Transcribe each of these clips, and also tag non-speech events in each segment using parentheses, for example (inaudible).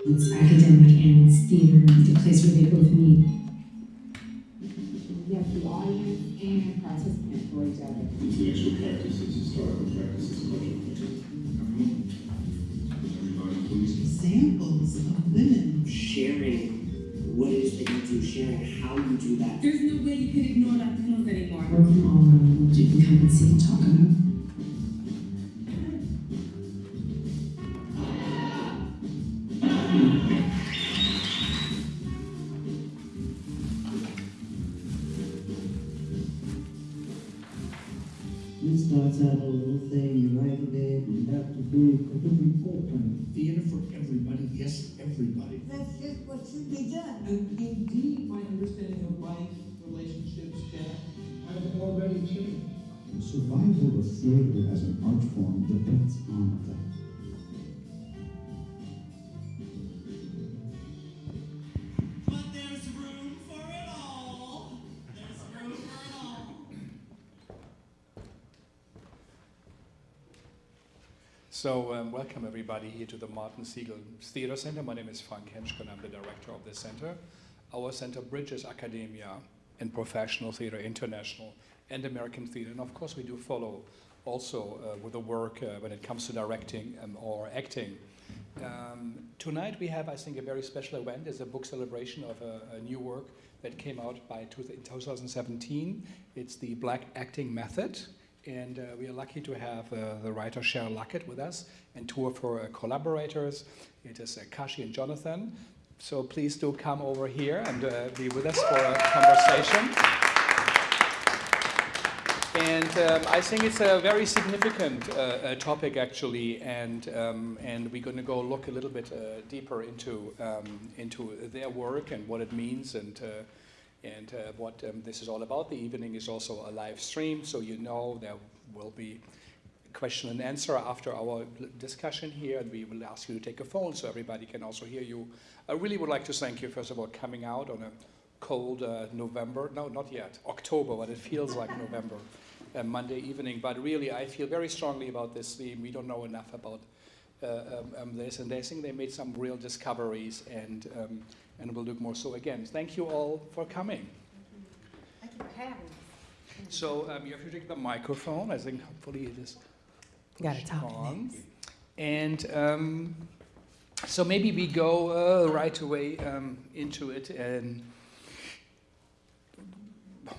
It's academic and it's theater, the place where they both meet. You have the audience and participant for each other. Intellectual practices, historical practices, cultural practices. Everybody, please. examples of women. sharing what it is that you do, sharing how you do that. There's no way you can ignore Latinos anymore. Work from all around the world, you can come and see and talk about. What should be done. And indeed, my understanding of life, relationships, death, have already changed. The survival of theater as an art form depends on that. So um, welcome everybody here to the Martin Segal Theater Center. My name is Frank Hentschker I'm the director of the center. Our center bridges academia and professional theater, international and American theater. And of course we do follow also uh, with the work uh, when it comes to directing um, or acting. Um, tonight we have, I think, a very special event. It's a book celebration of a, a new work that came out by two, in 2017. It's the Black Acting Method. And uh, we are lucky to have uh, the writer Cheryl Luckett with us and two of her uh, collaborators. It is uh, Kashi and Jonathan. So please do come over here and uh, be with us for a conversation. And um, I think it's a very significant uh, topic actually, and um, and we're going to go look a little bit deeper into um, into their work and what it means and and uh, what um, this is all about. The evening is also a live stream, so you know there will be question and answer after our discussion here, and we will ask you to take a phone so everybody can also hear you. I really would like to thank you first of all coming out on a cold uh, November, no, not yet, October, but it feels like November, uh, Monday evening. But really, I feel very strongly about this theme. We don't know enough about uh, um, um, this, and I think they made some real discoveries, and um, and we'll look more. So again, thank you all for coming. Thank you for having us. So um, you have to take the microphone. I think hopefully it is pushed talk on. And um, so maybe we go uh, right away um, into it. And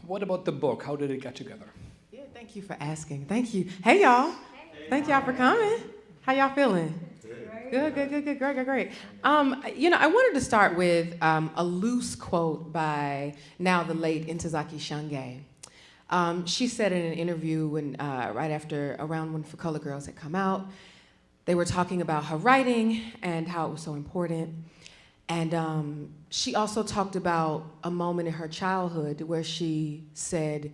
what about the book? How did it get together? Yeah, thank you for asking. Thank you. Hey, y'all. Hey. Thank y'all for coming. How y'all feeling? Good, good, good, good, great, great, great. Um, you know, I wanted to start with um, a loose quote by now the late Ntozake Shange. Um, she said in an interview when, uh, right after, around when For Color Girls had come out, they were talking about her writing and how it was so important. And um, she also talked about a moment in her childhood where she said,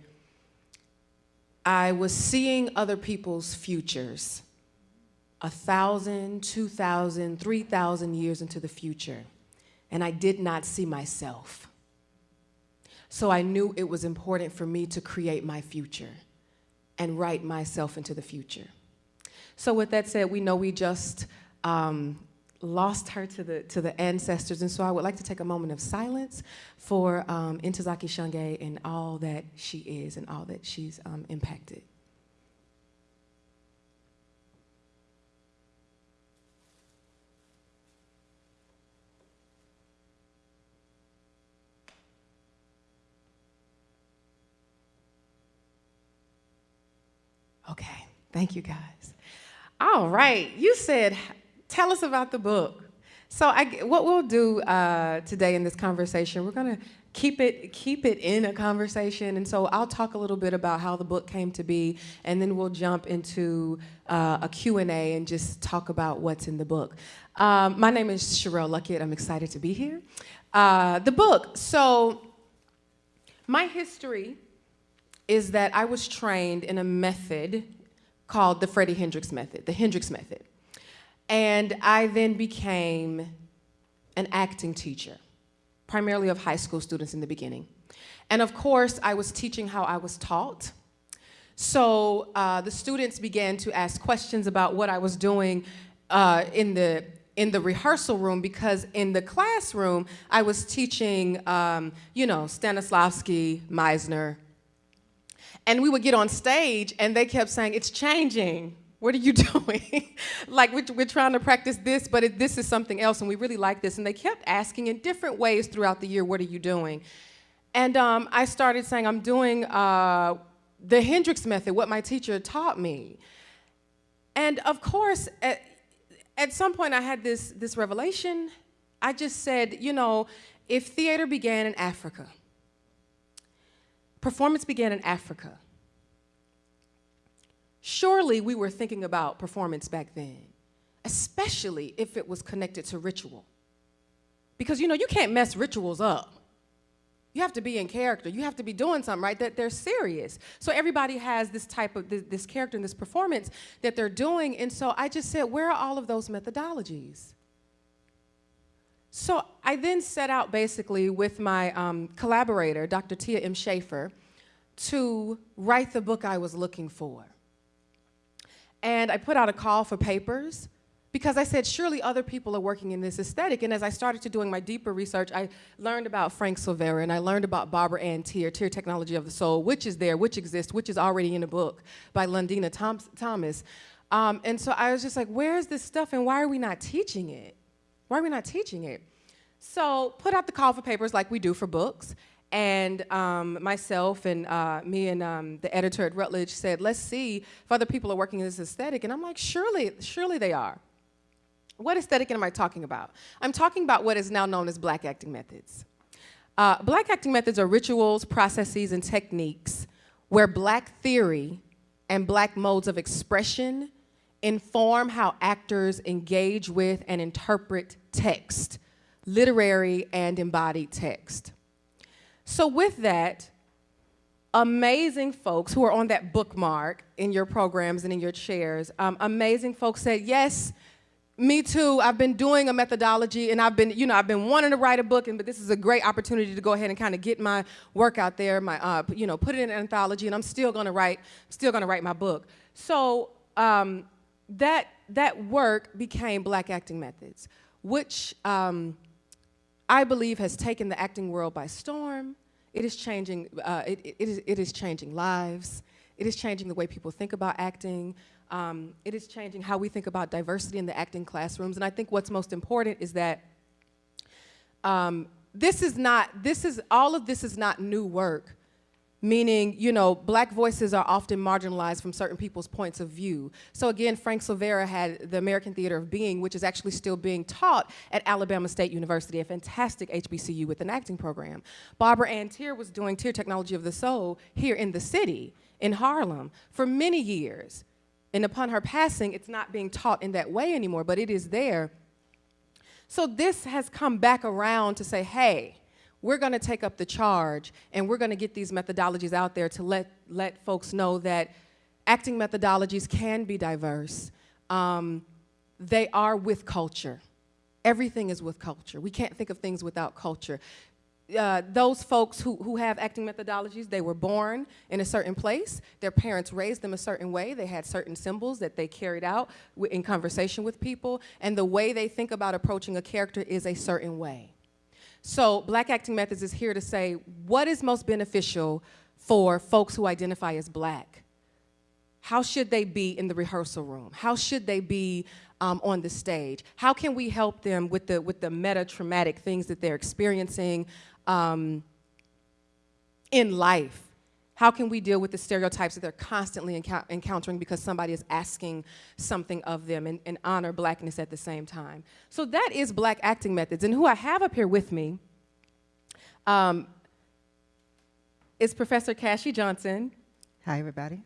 I was seeing other people's futures, a thousand, two thousand, three thousand years into the future, and I did not see myself. So I knew it was important for me to create my future and write myself into the future. So with that said, we know we just um, lost her to the, to the ancestors, and so I would like to take a moment of silence for um, Ntozake Shange and all that she is and all that she's um, impacted. Okay, thank you guys. All right, you said, tell us about the book. So I, what we'll do uh, today in this conversation, we're gonna keep it, keep it in a conversation. And so I'll talk a little bit about how the book came to be, and then we'll jump into uh, a Q&A and just talk about what's in the book. Um, my name is Sharrell Luckett. I'm excited to be here. Uh, the book, so my history is that I was trained in a method called the Freddie Hendricks method, the Hendricks method. And I then became an acting teacher, primarily of high school students in the beginning. And of course, I was teaching how I was taught. So uh, the students began to ask questions about what I was doing uh, in the in the rehearsal room because in the classroom, I was teaching, um, you know, Stanislavski, Meisner, and we would get on stage and they kept saying, It's changing. What are you (laughs) doing? like, we're, we're, trying to practice this, but it, this is something else, and we really like this. And they kept asking in different ways throughout the year, What are you doing? And um, I started saying, I'm doing uh, the Hendricks method, what my teacher taught me. And of course, at, at some point, I had this, this revelation. I just said, you know, if theater began in Africa, performance began in Africa, surely we were thinking about performance back then, especially if it was connected to ritual. Because, you know, you can't mess rituals up. You have to be in character. You have to be doing something, right? That they're serious. So everybody has this type of this, character and this performance that they're doing. And so I just said, where are all of those methodologies? So I then set out basically with my um, collaborator, Dr. Tia M. Shaffer, to write the book I was looking for. And I put out a call for papers because I said, surely other people are working in this aesthetic. And as I started to doing my deeper research, I learned about Frank Silvera and I learned about Barbara Ann Teer, Teer Technology of the Soul, which is there, which exists, which is already in a book by Lundeana Thomas. Um, and so I was just like, where is this stuff and why are we not teaching it? Why are we not teaching it? So put out the call for papers like we do for books. And um, myself and uh, me and um, the editor at Routledge said, let's see if other people are working in this aesthetic. And I'm like, surely, surely they are. What aesthetic am I talking about? I'm talking about what is now known as black acting methods. Uh, black acting methods are rituals, processes, and techniques where black theory and black modes of expression inform how actors engage with and interpret text, literary and embodied text. So with that, amazing folks who are on that bookmark in your programs and in your chairs, um, amazing folks said, yes, me too. I've been doing a methodology and I've been, you know, I've been wanting to write a book, and, but this is a great opportunity to go ahead and kind of get my work out there, my, uh, you know, put it in an anthology, and I'm still to write, still to write my book. So um, that, that work became Black Acting Methods, which um, I believe has taken the acting world by storm. It is changing, uh, it, it, is, it is changing lives. It is changing the way people think about acting. Um, it is changing how we think about diversity in the acting classrooms. And I think what's most important is that um, this is not, this is, all of this is not new work. Meaning, you know, black voices are often marginalized from certain people's points of view. So again, Frank Silvera had the American Theater of Being, which is actually still being taught at Alabama State University, a fantastic HBCU with an acting program. Barbara Ann Teer was doing Teer Technology of the Soul here in the city, in Harlem, for many years. And upon her passing, it's not being taught in that way anymore, but it is there. So this has come back around to say, hey, we're going to take up the charge and we're going to get these methodologies out there to let, let folks know that acting methodologies can be diverse. Um, they are with culture. Everything is with culture. We can't think of things without culture uh, those folks who, who have acting methodologies, they were born in a certain place. Their parents raised them a certain way. They had certain symbols that they carried out in conversation with people. And the way they think about approaching a character is a certain way. So Black Acting Methods is here to say what is most beneficial for folks who identify as black? How should they be in the rehearsal room? How should they be um, on the stage? How can we help them with the, with the meta-traumatic things that they're experiencing, um, in life? How can we deal with the stereotypes that they're constantly encou encountering because somebody is asking something of them and, and, honor blackness at the same time? So that is Black Acting Methods. And who I have up here with me um, is Professor Kashi Johnson. Hi, everybody.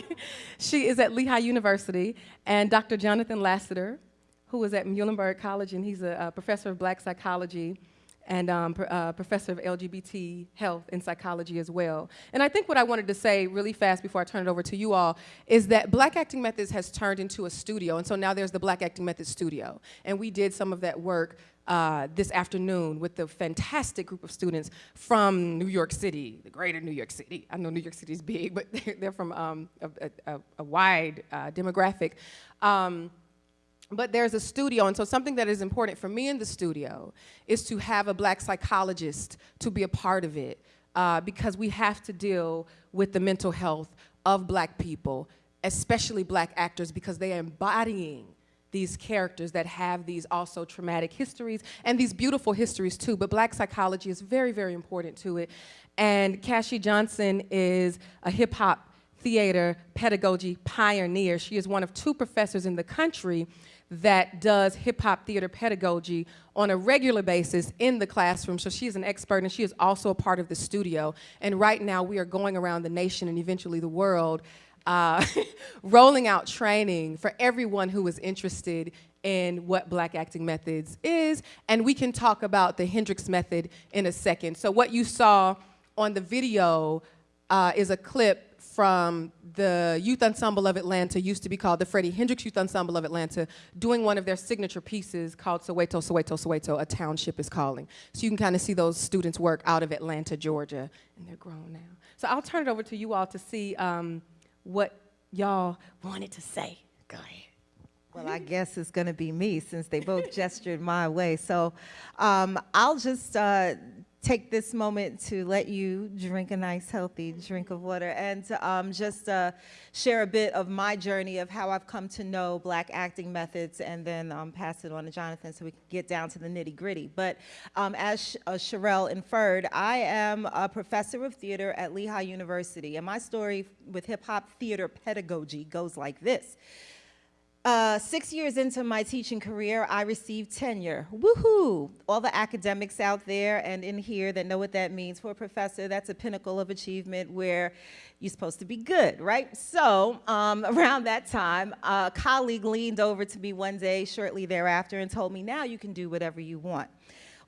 (laughs) she is at Lehigh University, and Dr. Jonathan Lassiter, who is at Muhlenberg College, and he's a, a professor of black psychology and um, uh, professor of LGBT health and psychology as well. And I think what I wanted to say really fast before I turn it over to you all is that Black Acting Methods has turned into a studio, and so now there's the Black Acting Methods Studio. And we did some of that work uh, this afternoon with the fantastic group of students from New York City, the greater New York City. I know New York City is big, but (laughs) they're, they're from um, a, a, a, wide uh, demographic. Um, but there's a studio, and so something that is important for me in the studio is to have a black psychologist to be a part of it, uh, because we have to deal with the mental health of black people, especially black actors, because they are embodying these characters that have these also traumatic histories and these beautiful histories too. But black psychology is very, very important to it. And Kashi Johnson is a hip hop theater pedagogy pioneer. She is one of two professors in the country that does hip hop theater pedagogy on a regular basis in the classroom. So she is an expert and she is also a part of the studio. And right now we are going around the nation and eventually the world uh, (laughs) rolling out training for everyone who is interested in what black acting methods is. And we can talk about the Hendricks method in a second. So what you saw on the video uh, is a clip from the Youth Ensemble of Atlanta, used to be called the Freddie Hendricks Youth Ensemble of Atlanta, doing one of their signature pieces called Soweto, Soweto, Soweto, A Township is Calling. So you can kind of see those students work out of Atlanta, Georgia, and they're grown now. So I'll turn it over to you all to see um, what y'all wanted to say. Go ahead. Well, I guess it's going to be me since they both gestured my way. So um, I'll just uh, take this moment to let you drink a nice, healthy drink of water and to, um, just uh, share a bit of my journey of how I've come to know black acting methods and then um, pass it on to Jonathan so we can get down to the nitty gritty. But um, as uh, Sharrell inferred, I am a professor of theater at Lehigh University and my story with hip hop theater pedagogy goes like this. Uh, six years into my teaching career, I received tenure. Woohoo! All the academics out there and in here that know what that means for a professor, that's a pinnacle of achievement where you're supposed to be good, right? So um, (laughs) around that time, a colleague leaned over to me one day shortly thereafter and told me, now you can do whatever you want.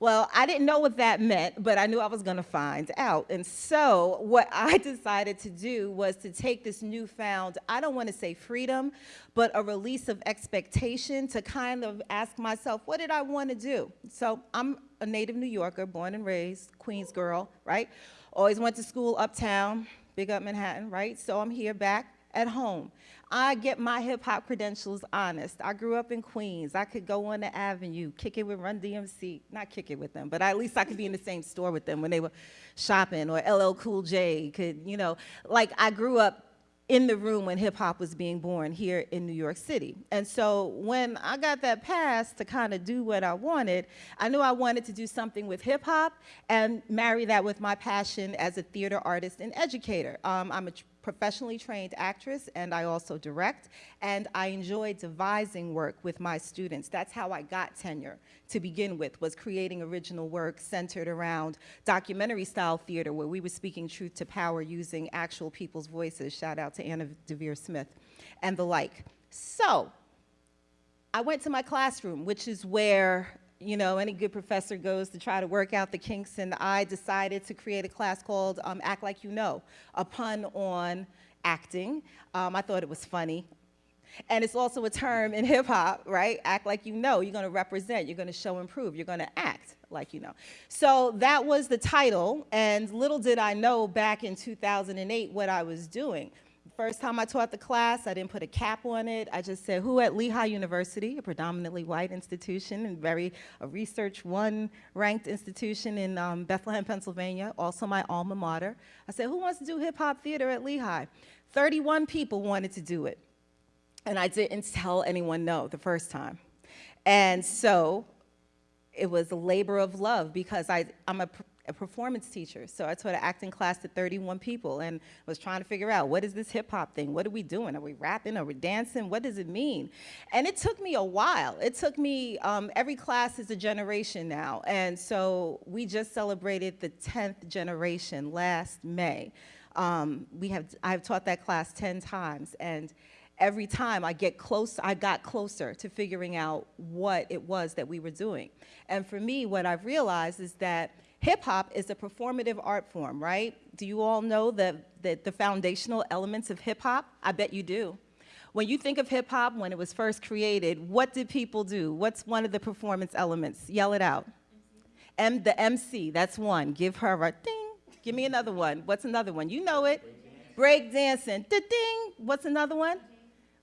Well, I didn't know what that meant, but I knew I was to find out. And so what (laughs) I decided to do was to take this newfound, I don't want to say freedom, but a release of expectation to kind of ask myself, what did I want to do? So I'm a native New Yorker, born and raised, Queens girl, right? Always went to school uptown, big up Manhattan, right? So I'm here back at home. I get my hip hop credentials honest. I grew up in Queens. I could go on the avenue, kick it with Run DMC, not kick it with them, but at least I could be in the same store with them when they were shopping, or LL Cool J could, you know, like I grew up in the room when hip hop was being born here in New York City. And so when I got that pass to kind of do what I wanted, I knew I wanted to do something with hip hop and marry that with my passion as a theater artist and educator. Um, I'm a professionally trained actress and I also direct and I enjoy devising work with my students. That's how I got tenure to begin with, was creating original work centered around documentary style theater where we were speaking truth to power using actual people's voices, shout out to Anna Deavere Smith and the like. So I went to my classroom, which is where you know, any good professor goes to try to work out the kinks, and I decided to create a class called um, Act Like You Know, a pun on acting. Um, I thought it was funny. And it's also a term in hip hop, right? Act like you know. You're going to represent, you're going to show and prove, you're going to act like you know. So that was the title, and little did I know back in 2008 what I was doing. First time I taught the class, I didn't put a cap on it. I just said, who at Lehigh University, a predominantly white institution and very a research one ranked institution in um, Bethlehem, Pennsylvania, also my alma mater. I said, who wants to do hip hop theater at Lehigh? 31 people wanted to do it. And I didn't tell anyone no the first time. And so it was a labor of love because I, I'm a a performance teacher. So I taught an acting class to 31 people and was trying to figure out what is this hip hop thing? What are we doing? Are we rapping? Are we dancing? What does it mean? And it took me a while. It took me, um, every class is a generation now. And so we just celebrated the 10th generation last May. Um, we have, I've taught that class 10 times and every time I get close, I got closer to figuring out what it was that we were doing. And for me, what I've realized is that Hip hop is a performative art form, right? Do you all know the, the, the foundational elements of hip hop? I bet you do. When you think of hip hop, when it was first created, what did people do? What's one of the performance elements? Yell it out. M, the MC, that's one. Give her a ding. Give me another one. What's another one? You know it. Break dancing. Da ding. What's another one?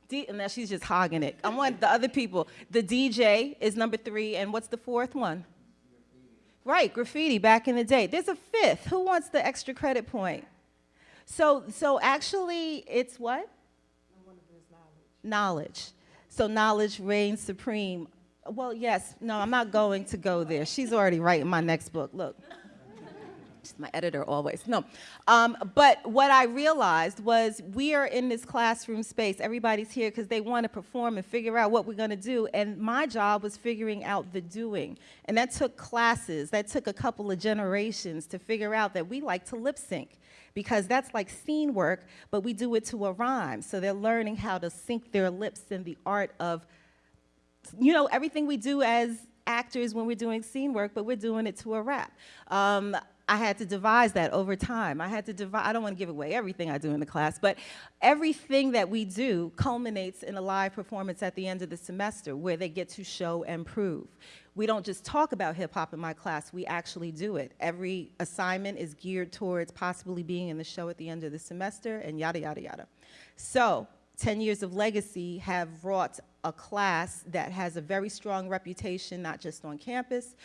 D, and now she's just hogging it. I want the other people. The DJ is number three, and what's the fourth one? Right, graffiti back in the day. There's a fifth. Who wants the extra credit point? So, so actually, it's what? Knowledge. Knowledge. So knowledge reigns supreme. Well, yes. No, I'm not going to go there. She's already writing my next book. Look. My editor always. No. Um, but what I realized was we are in this classroom space. Everybody's here because they want to perform and figure out what we're going to do. And my job was figuring out the doing. And that took classes. That took a couple of generations to figure out that we like to lip sync because that's like scene work, but we do it to a rhyme. So they're learning how to sync their lips in the art of, you know, everything we do as actors when we're doing scene work, but we're doing it to a rap. Um, I had to devise that over time. I had to devise, I don't want to give away everything I do in the class, but everything that we do culminates in a live performance at the end of the semester where they get to show and prove. We don't just talk about hip hop in my class, we actually do it. Every assignment is geared towards possibly being in the show at the end of the semester and yada, yada, yada. So 10 years of legacy have wrought a class that has a very strong reputation, not just on campus,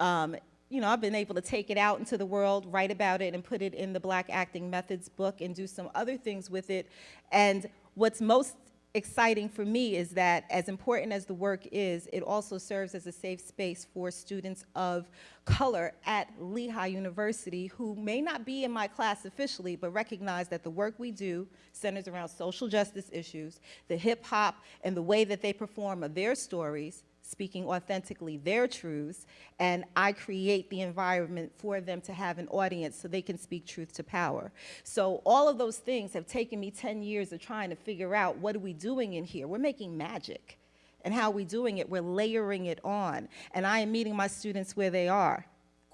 um, you know, I've been able to take it out into the world, write about it, and put it in the Black Acting Methods book and do some other things with it. And what's most exciting for me is that as important as the work is, it also serves as a safe space for students of color at Lehigh University who may not be in my class officially, but recognize that the work we do centers around social justice issues, the hip hop and the way that they perform of their stories, speaking authentically their truths, and I create the environment for them to have an audience so they can speak truth to power. So all of those things have taken me 10 years of trying to figure out what are we doing in here. We're making magic. And how are we doing it? We're layering it on. And I am meeting my students where they are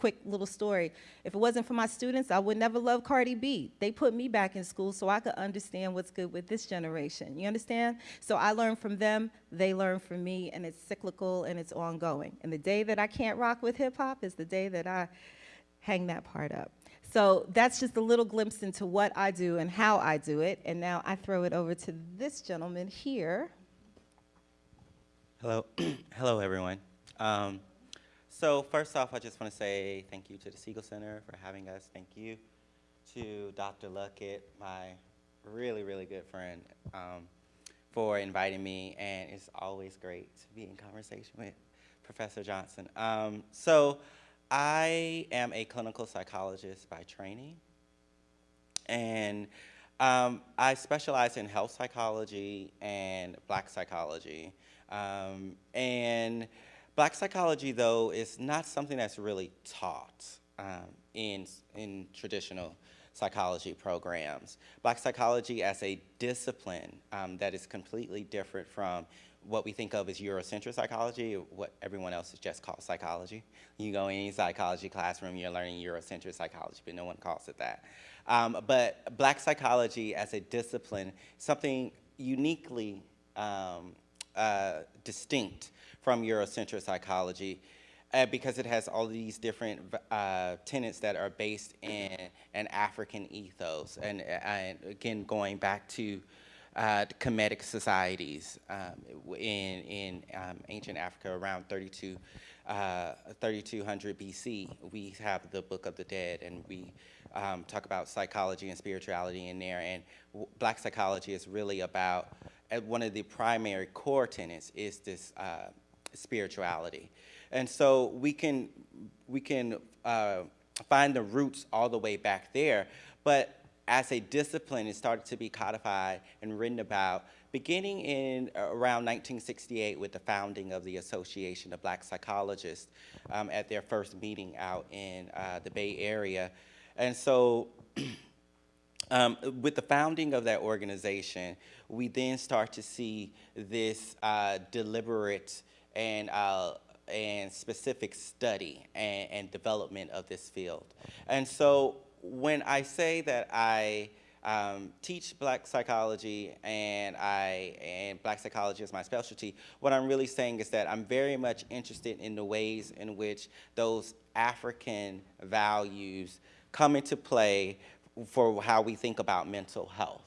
quick little story. If it wasn't for my students, I would never love Cardi B. They put me back in school so I could understand what's good with this generation. You understand? So I learn from them, they learn from me, and it's cyclical and it's ongoing. And the day that I can't rock with hip hop is the day that I hang that part up. So that's just a little glimpse into what I do and how I do it. And now I throw it over to this gentleman here. Hello, (clears throat) hello everyone. Um, so first off, I just want to say thank you to the Segal Center for having us. Thank you to Dr. Luckett, my really, really good friend, um, for inviting me. And it's always great to be in conversation with Professor Johnson. Um, so I am a clinical psychologist by training. And um, I specialize in health psychology and black psychology. Um, and Black psychology, though, is not something that's really taught um, in, in traditional psychology programs. Black psychology as a discipline um, that is completely different from what we think of as Eurocentric psychology, what everyone else just called psychology. You go in any psychology classroom, you're learning Eurocentric psychology, but no one calls it that. Um, but black psychology as a discipline, something uniquely um, uh, distinct from Eurocentric psychology uh, because it has all these different uh, tenets that are based in an African ethos. And, and again, going back to uh, Kemetic societies um, in, in um, ancient Africa around 32, uh, 3200 BC, we have the Book of the Dead and we um, talk about psychology and spirituality in there. And black psychology is really about, uh, one of the primary core tenets is this uh, spirituality. And so we can, we can uh, find the roots all the way back there, but as a discipline, it started to be codified and written about beginning in uh, around 1968 with the founding of the Association of Black Psychologists um, at their first meeting out in uh, the Bay Area. And so (clears throat) um, with the founding of that organization, we then start to see this uh, deliberate and, uh, and specific study and, and development of this field. And so when I say that I um, teach black psychology and I and black psychology is my specialty, what I'm really saying is that I'm very much interested in the ways in which those African values come into play for how we think about mental health.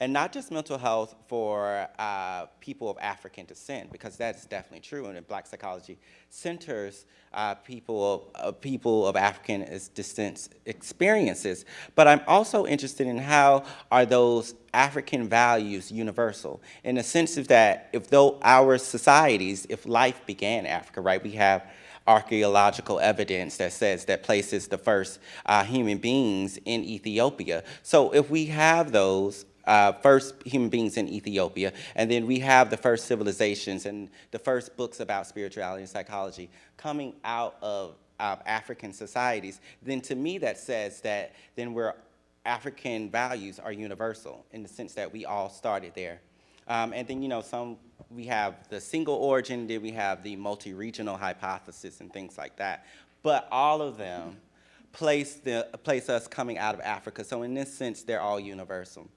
And not just mental health for uh, people of African descent, because that's definitely true, and Black Psychology centers uh, people, of, uh, people of African descent experiences. But I'm also interested in how are those African values universal, in the sense of that if though our societies, if life began in Africa, right, we have archaeological evidence that says that places the first uh, human beings in Ethiopia. So if we have those uh, first human beings in Ethiopia, and then we have the first civilizations and the first books about spirituality and psychology coming out of uh, African societies, then to me that says that then we're African values are universal in the sense that we all started there. Um, and then, you know, some we have the single origin, then we have the multi-regional hypothesis and things like that. But all of them place, the, place us coming out of Africa. So in this sense, they're all universal.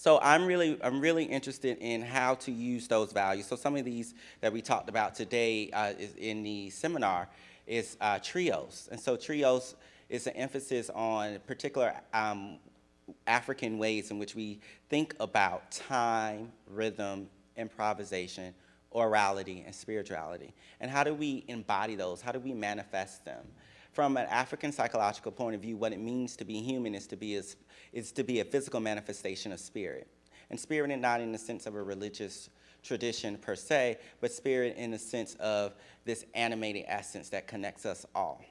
So I'm really, I'm really interested in how to use those values. So some of these that we talked about today uh, is in the seminar is uh, trios. And so trios is an emphasis on particular um, African ways in which we think about time, rhythm, improvisation, orality, and spirituality. And how do we embody those? How do we manifest them? From an African psychological point of view, what it means to be human is to be a, is to be a physical manifestation of spirit. And spirit not in the sense of a religious tradition per se, but spirit in the sense of this animating essence that connects us all.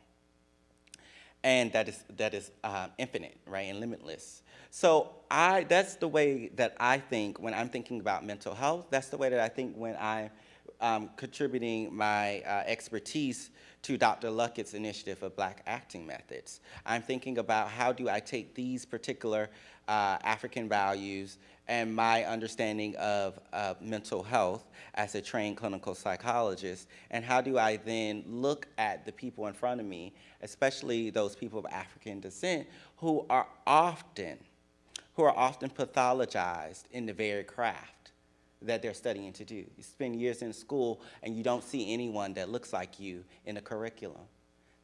And that is, that is uh, infinite, right, and limitless. So I, that's the way that I think when I'm thinking about mental health. That's the way that I think when I'm um, contributing my uh, expertise to Dr. Luckett's initiative of Black acting methods. I'm thinking about how do I take these particular uh, African values and my understanding of uh, mental health as a trained clinical psychologist, and how do I then look at the people in front of me, especially those people of African descent, who are often who are often pathologized in the very craft that they're studying to do. You spend years in school and you don't see anyone that looks like you in the curriculum.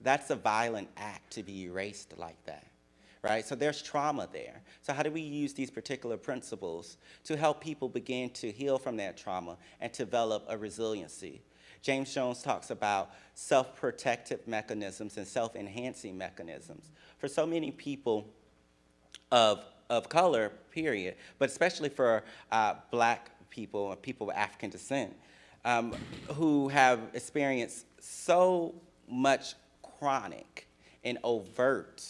That's a violent act to be erased like that, right? So there's trauma there. So how do we use these particular principles to help people begin to heal from that trauma and develop a resiliency? James Jones talks about self-protective mechanisms and self-enhancing mechanisms. For so many people of of color, period, but especially for uh, black people people of African descent um, who have experienced so much chronic and overt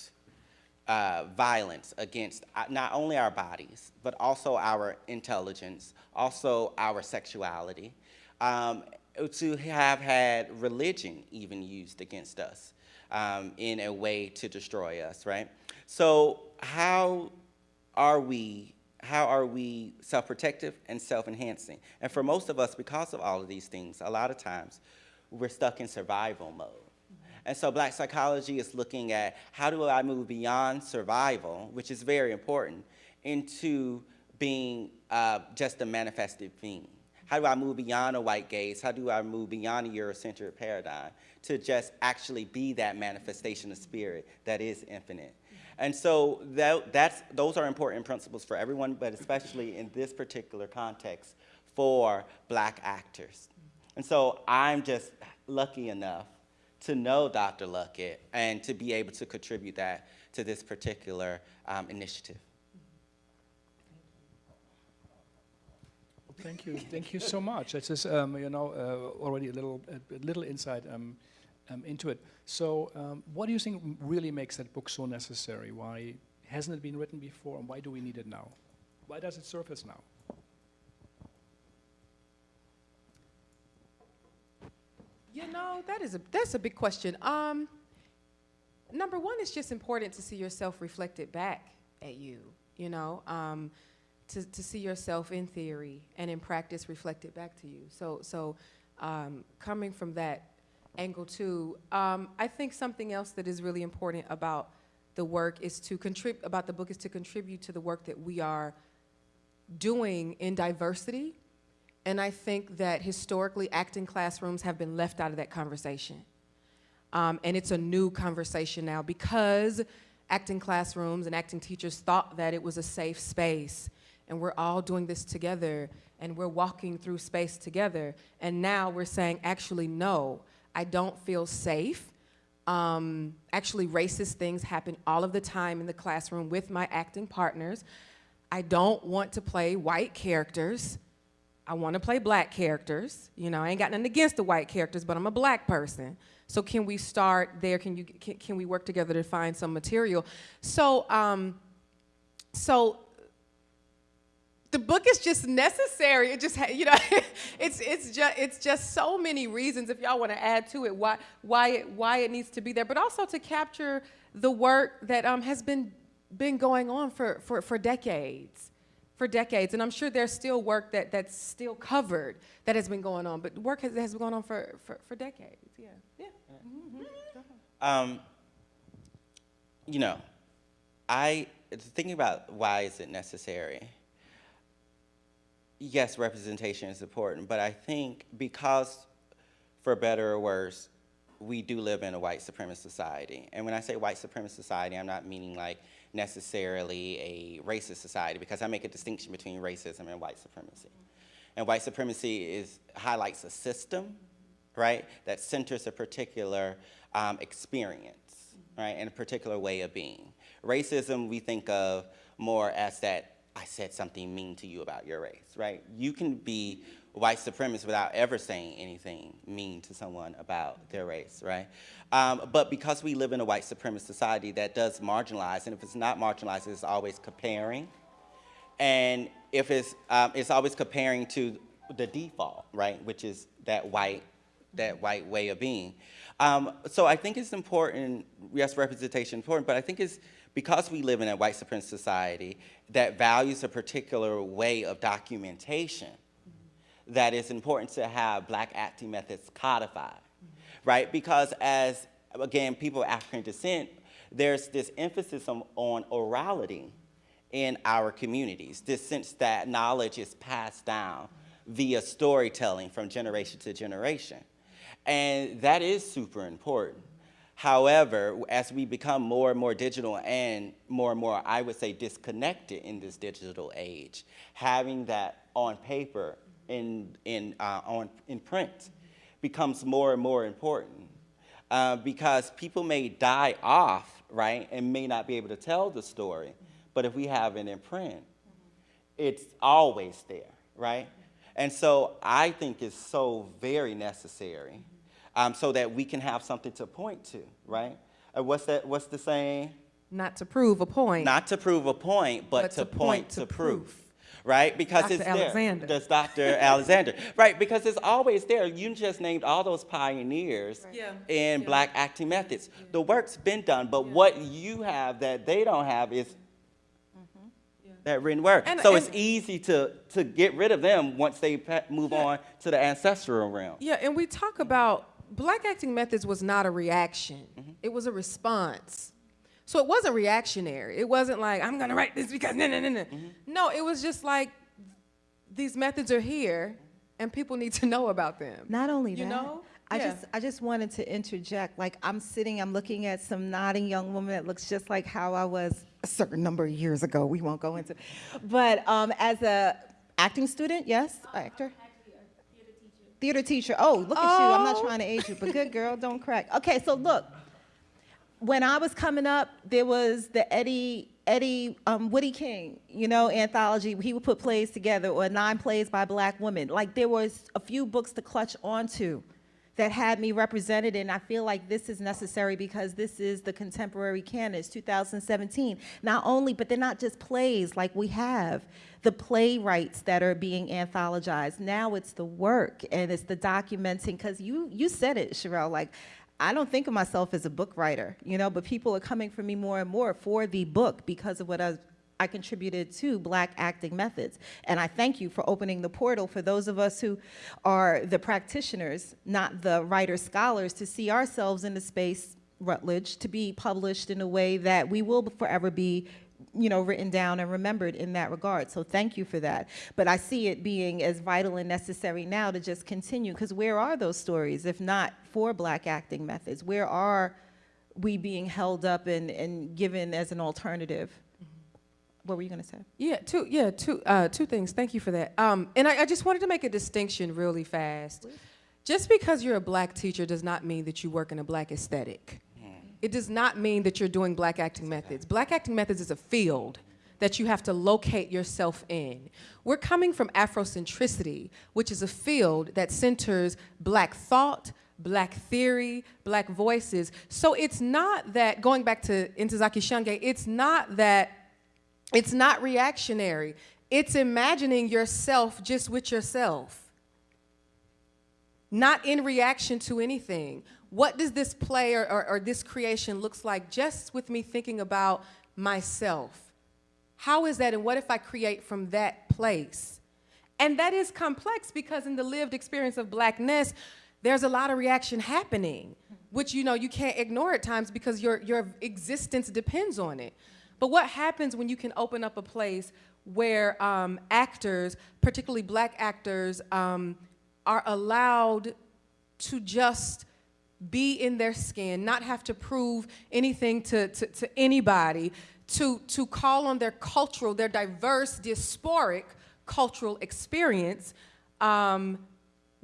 uh, violence against uh, not only our bodies, but also our intelligence, also our sexuality, um, to have had religion even used against us um, in a way to destroy us, right? So how are we, how are we self-protective and self-enhancing? And for most of us, because of all of these things, a lot of times we're stuck in survival mode. And so black psychology is looking at how do I move beyond survival, which is very important, into being uh, just a manifested being. How do I move beyond a white gaze? How do I move beyond a Eurocentric paradigm to just actually be that manifestation of spirit that is infinite? And so that, that's, those are important principles for everyone, but especially in this particular context for black actors. And so I'm just lucky enough to know Dr. Luckett and to be able to contribute that to this particular um, initiative. Thank you. Thank you so much. This just, um, you know, uh, already a little, a, little insight um, um, into it. So um, what do you think really makes that book so necessary? Why hasn't it been written before and why do we need it now? Why does it surface now? You know, that is a, that's a big question. Um, number one, it's just important to see yourself reflected back at you, you know, um, to, to see yourself in theory and in practice reflected back to you. So, so um, coming from that angle too. Um, I think something else that is really important about the work is to contribute, about the book is to contribute to the work that we are doing in diversity. And I think that historically acting classrooms have been left out of that conversation. Um, and it's a new conversation now because acting classrooms and acting teachers thought that it was a safe space and we're all doing this together and we're walking through space together. And now we're saying, actually, no, I don't feel safe. Um, actually, racist things happen all of the time in the classroom with my acting partners. I don't want to play white characters. I want to play black characters. You know, I ain't got nothing against the white characters, but I'm a black person. So can we start there? Can you can, can we work together to find some material? So um, so the book is just necessary. It just, you know, (laughs) it's it's just it's just so many reasons. If y'all want to add to it, why why it why it needs to be there, but also to capture the work that um, has been been going on for for for decades, for decades. And I'm sure there's still work that that's still covered that has been going on, but work has, has been going on for for, for decades. Yeah, yeah. Mhm. Um, you know, I thinking about why is it necessary. Yes, representation is important, but I think because, for better or worse, we do live in a white supremacist society. And when I say white supremacist society, I'm not meaning like necessarily a racist society because I make a distinction between racism and white supremacy. And white supremacy is highlights a system, right, that centers a particular um, experience, right, and a particular way of being. Racism we think of more as that I said something mean to you about your race, right? You can be white supremacist without ever saying anything mean to someone about their race, right? Um, but because we live in a white supremacist society that does marginalize, and if it's not marginalized, it's always comparing. And if it's, um, it's always comparing to the default, right, which is that white, that white way of being. Um, so I think it's important, yes, representation important, but I think it's because we live in a white supremacist society that values a particular way of documentation, that it's important to have black acting methods codified, right? Because as, again, people of African descent, there's this emphasis on, on orality in our communities, this sense that knowledge is passed down via storytelling from generation to generation. And that is super important. However, as we become more and more digital and more and more, I would say, disconnected in this digital age, having that on paper, in, in, uh, on, in print, becomes more and more important. Uh, because people may die off, right, and may not be able to tell the story, but if we have it in print, it's always there, right? And so I think it's so very necessary um, so that we can have something to point to, right? Uh, what's that? What's the saying? Not to prove a point. Not to prove a point, but, But to, to point, point to to proof. proof. Right, because Dr. it's Alexander. there. That's Dr. (laughs) Alexander. Right, because it's always there. You just named all those pioneers Yeah. in Yeah. black acting methods. The work's been done, but what you have that they don't have is that written word. And- so and- it's easy to to get rid of them once they pa- move on to the ancestral realm. Yeah, and we talk about black acting methods was not a reaction. It was a response. So it wasn't reactionary. It wasn't like, I'm gonna write this because no, no, no, no. No, it was just like, these methods are here and people need to (laughs) know about them. Not only You that, know? I Yeah. just I just wanted to interject. Like I'm sitting, I'm looking at some nodding young woman that looks just like how I was a certain number of years ago. We won't go into, but um, as a acting student, yes, actor. Theater teacher. Oh, look at you. I'm not trying to age you, but good girl, don't crack. Okay, so look, when I was coming up, there was the Eddie Eddie um, Woodie King, you know, anthology. He would put plays together, or nine plays by black women. Like there was a few books to clutch onto that had me represented, and I feel like this is necessary because this is the contemporary canon. It's 2017. Not only, but they're not just plays like we have the playwrights that are being anthologized. Now it's the work and it's the documenting. Because you you said it, Sharrell. Like I don't think of myself as a book writer, you know, but people are coming for me more and more for the book because of what I, I contributed to Black Acting Methods. And I thank you for opening the portal for those of us who are the practitioners, not the writer scholars, to see ourselves in the space, Routledge, to be published in a way that we will forever be you know, written down and remembered in that regard. So thank you for that. But I see it being as vital and necessary now to just continue, because where are those stories, if not for black acting methods? Where are we being held up and, and given as an alternative? What were you going to say? Yeah, two, yeah, two, uh, two things. Thank you for that. Um, and I, I just wanted to make a distinction really fast. Just because you're a black teacher does not mean that you work in a black aesthetic. It does not mean that you're doing black acting methods. Black acting methods is a field that you have to locate yourself in. We're coming from Afrocentricity, which is a field that centers black thought, black theory, black voices. So it's not that, going back to Ntozake Shange, it's not that, it's not reactionary. It's imagining yourself just with yourself not in reaction to anything. What does this play or, or, or, this creation looks like just with me thinking about myself? How is that and what if I create from that place? And that is complex because in the lived experience of blackness, there's a lot of reaction happening, which you know you can't ignore at times because your, your existence depends on it. But what happens when you can open up a place where um, actors, particularly black actors, um, are allowed to just be in their skin, not have to prove anything to, to, to, anybody, to, to call on their cultural, their diverse, diasporic cultural experience. Um,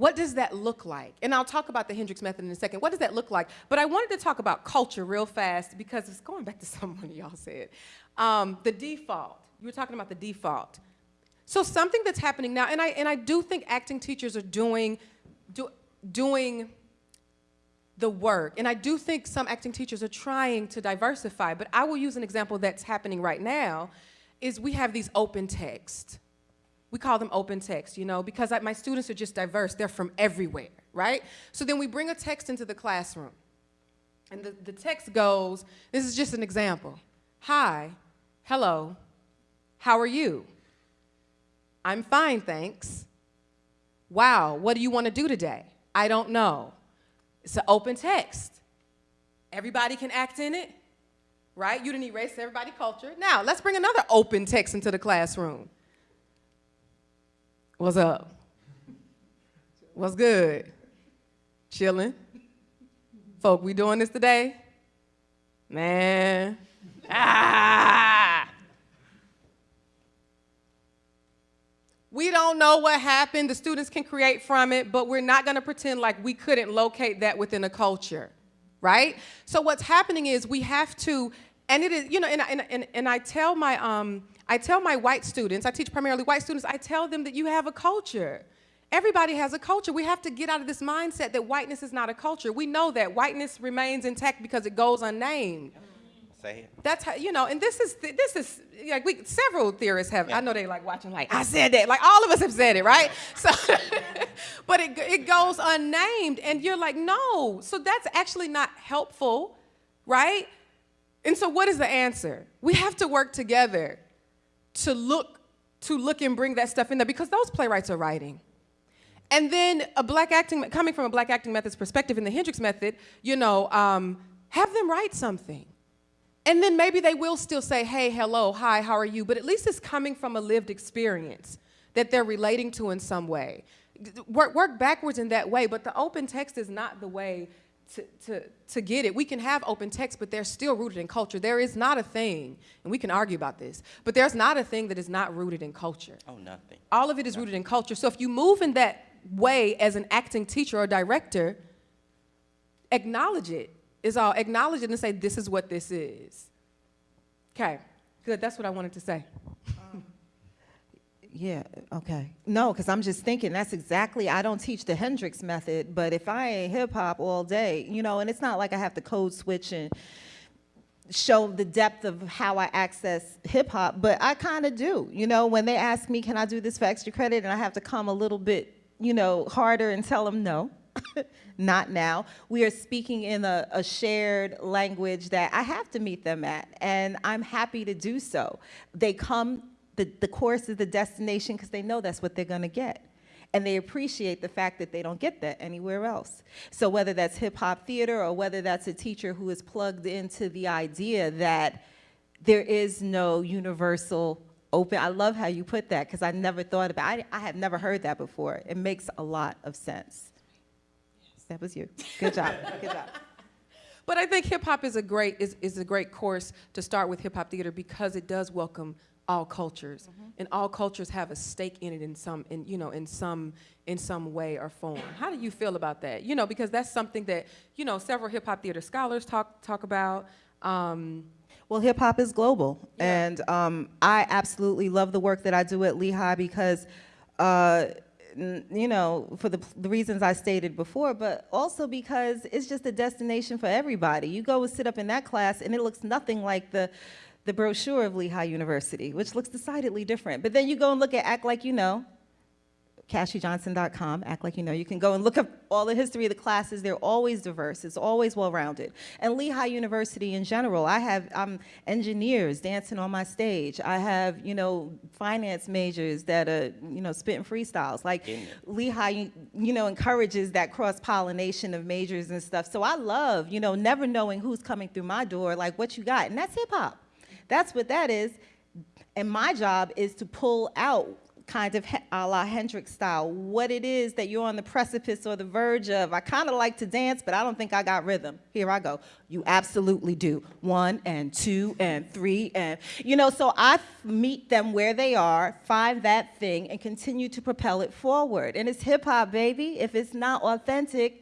what does that look like? And I'll talk about the Hendricks method in a second. What does that look like? But I wanted to talk about culture real fast because it's going back to (laughs) something y'all said. Um, the default. You were talking about the default. So something that's happening now, and I, and I do think acting teachers are doing, do, doing the work. And I do think some acting teachers are trying to diversify, but I will use an example that's happening right now, is we have these open text. We call them open text, you know, because I, my students are just diverse. They're from everywhere, right? So then we bring a text into the classroom. And the, the text goes, this is just an example. Hi, hello, how are you? I'm fine, thanks. Wow, what do you want to do today? I don't know. It's an open text. Everybody can act in it, right? You didn't erase everybody culture. Now, let's bring another open text into the classroom. What's up? What's good? Chilling? Folk, we doing this today? Man. Ah! (laughs) We don't know what happened. The students can create from it, but we're not going to pretend like we couldn't locate that within a culture, right? So what's happening is we have to, and it is, you know, and, and, and, and I tell my, um, I tell my white students, I teach primarily white students, I tell them that you have a culture. Everybody has a culture. We have to get out of this mindset that whiteness is not a culture. We know that whiteness remains intact because it goes unnamed. Say it. That's how you know, and this is this is like we several theorists have. Yeah. I know they like watching like I said that. Like all of us have said it, right? So, (laughs) but it it goes unnamed, and you're like no. So that's actually not helpful, right? And so what is the answer? We have to work together to look to look and bring that stuff in there because those playwrights are writing. And then a black acting coming from a black acting methods perspective in the Hendricks method, you know, um, have them write something. And then maybe they will still say, hey, hello, hi, how are you? But at least it's coming from a lived experience that they're relating to in some way. Work, work backwards in that way, but the open text is not the way to, to, to get it. We can have open text, but they're still rooted in culture. There is not a thing, and we can argue about this, but there's not a thing that is not rooted in culture. Oh, nothing. All of it is nothing. rooted in culture. So if you move in that way as an acting teacher or director, acknowledge it is all acknowledge it and say, this is what this is. Okay, good. That's what I wanted to say. Yeah, okay. No, because I'm just thinking that's exactly, I don't teach the Hendricks method, but if I ain't hip hop all day, you know, and it's not like I have to code switch and show the depth of how I access hip hop, but I kind of do. You know, when they ask me, can I do this for extra credit? And I have to come a little bit, you know, harder and tell them no. (laughs) not now. We are speaking in a, a, shared language that I have to meet them at, and I'm happy to do so. They come, the, the course is the destination because they know that's what they're gonna get. And they appreciate the fact that they don't get that anywhere else. So whether that's hip hop theater or whether that's a teacher who is plugged into the idea that there is no universal open, I love how you put that because I never thought about it. I, I have never heard that before. It makes a lot of sense. That was you. Good job. Good job. (laughs) But I think hip hop is a great is, is a great course to start with hip hop theater because it does welcome all cultures, and all cultures have a stake in it in some, in you know, in some, in some way or form. How do you feel about that? You know, because that's something that you know several hip hop theater scholars talk talk about. Um, Well, hip hop is global, and um, I absolutely love the work that I do at Lehigh because, uh, n- you know, for the, the reasons I stated before, but also because it's just a destination for everybody. You go and sit up in that class, and it looks nothing like the the brochure of Lehigh University, which looks decidedly different. But then you go and look at Act Like You Know, KashiJohnson.com, act like you know. You can go and look up all the history of the classes. They're always diverse. It's always well-rounded. And Lehigh University in general, I have um, engineers dancing on my stage. I have, you know, finance majors that are, you know, spitting freestyles. Like Lehigh, you know, encourages that cross-pollination of majors and stuff. So I love, you know, never knowing who's coming through my door, like what you got. And that's hip-hop. That's what that is. And my job is to pull out kind of a la Hendricks style, what it is that you're on the precipice or the verge of. I kind of like to dance, but I don't think I got rhythm. Here I go. You absolutely do. One and two and three and, you know, so I meet them where they are, find that thing, and continue to propel it forward. And it's hip hop, baby. If it's not authentic,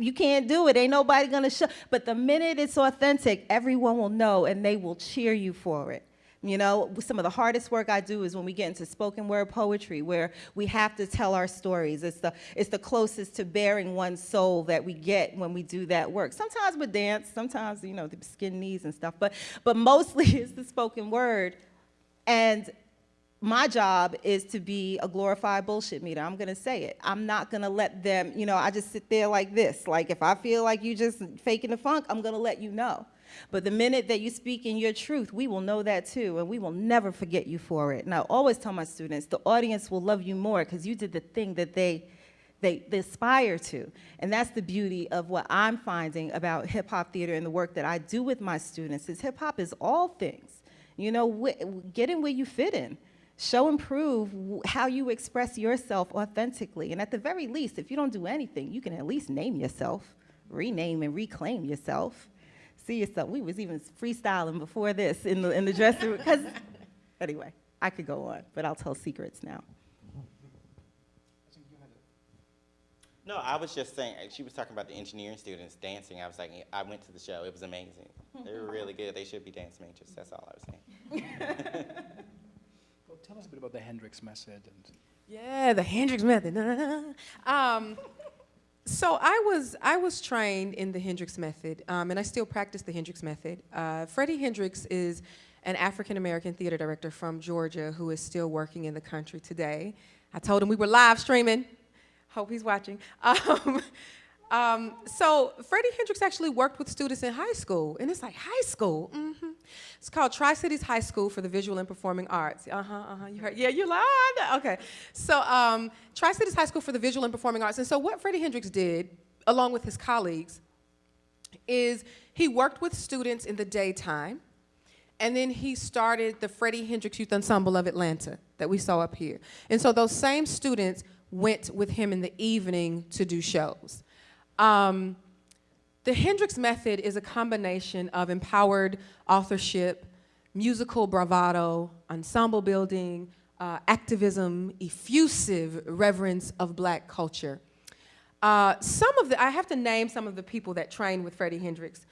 you can't do it. Ain't nobody gonna show. But the minute it's authentic, everyone will know and they will cheer you for it. You know, some of the hardest work I do is when we get into spoken word poetry, where we have to tell our stories. It's the, it's the closest to bearing one's soul that we get when we do that work. Sometimes with dance, sometimes, you know, the skin knees and stuff, but, but mostly (laughs) it's the spoken word. And my job is to be a glorified bullshit meter. I'm gonna say it. I'm not gonna let them, you know, I just sit there like this. Like if I feel like you just faking the funk, I'm gonna let you know. But the minute that you speak in your truth, we will know that too, and we will never forget you for it. And I always tell my students, the audience will love you more because you did the thing that they, they, they aspire to. And that's the beauty of what I'm finding about hip hop theater and the work that I do with my students is hip hop is all things. You know, get in where you fit in. Show and prove how you express yourself authentically. And at the very least, if you don't do anything, you can at least name yourself, rename and reclaim yourself. See yourself. We was even freestyling before this in the in the dressing room. Because (laughs) anyway, I could go on, but I'll tell secrets now. No, I was just saying, uh, she was talking about the engineering students dancing. I was like, I went to the show. It was amazing. They were really good. They should be dance majors. That's all I was saying. (laughs) Tell us a bit about the Hendricks method and. Yeah, the Hendricks method. (laughs) um, so I was I was trained in the Hendricks method, um, and I still practice the Hendricks method. Uh, Freddie Hendricks is an African American theater director from Georgia who is still working in the country today. I told him we were live streaming. Hope he's watching. (laughs) Um, um, so Freddie Hendricks actually worked with students in high school, and it's like high school. hmm It's called Tri Cities High School for the Visual and Performing Arts. Uh huh. Uh huh. You heard? Yeah, you that? Okay. So um, Tri Cities High School for the Visual and Performing Arts, and so what Freddie Hendricks did, along with his colleagues, is he worked with students in the daytime. And then he started the Freddie Hendricks Youth Ensemble of Atlanta that we saw up here. And so those same students went with him in the evening to do shows. Um, the Hendricks method is a combination of empowered authorship, musical bravado, ensemble building, uh, activism, effusive reverence of black culture. Uh, some of the, I have to name some of the people that trained with Freddie Hendricks.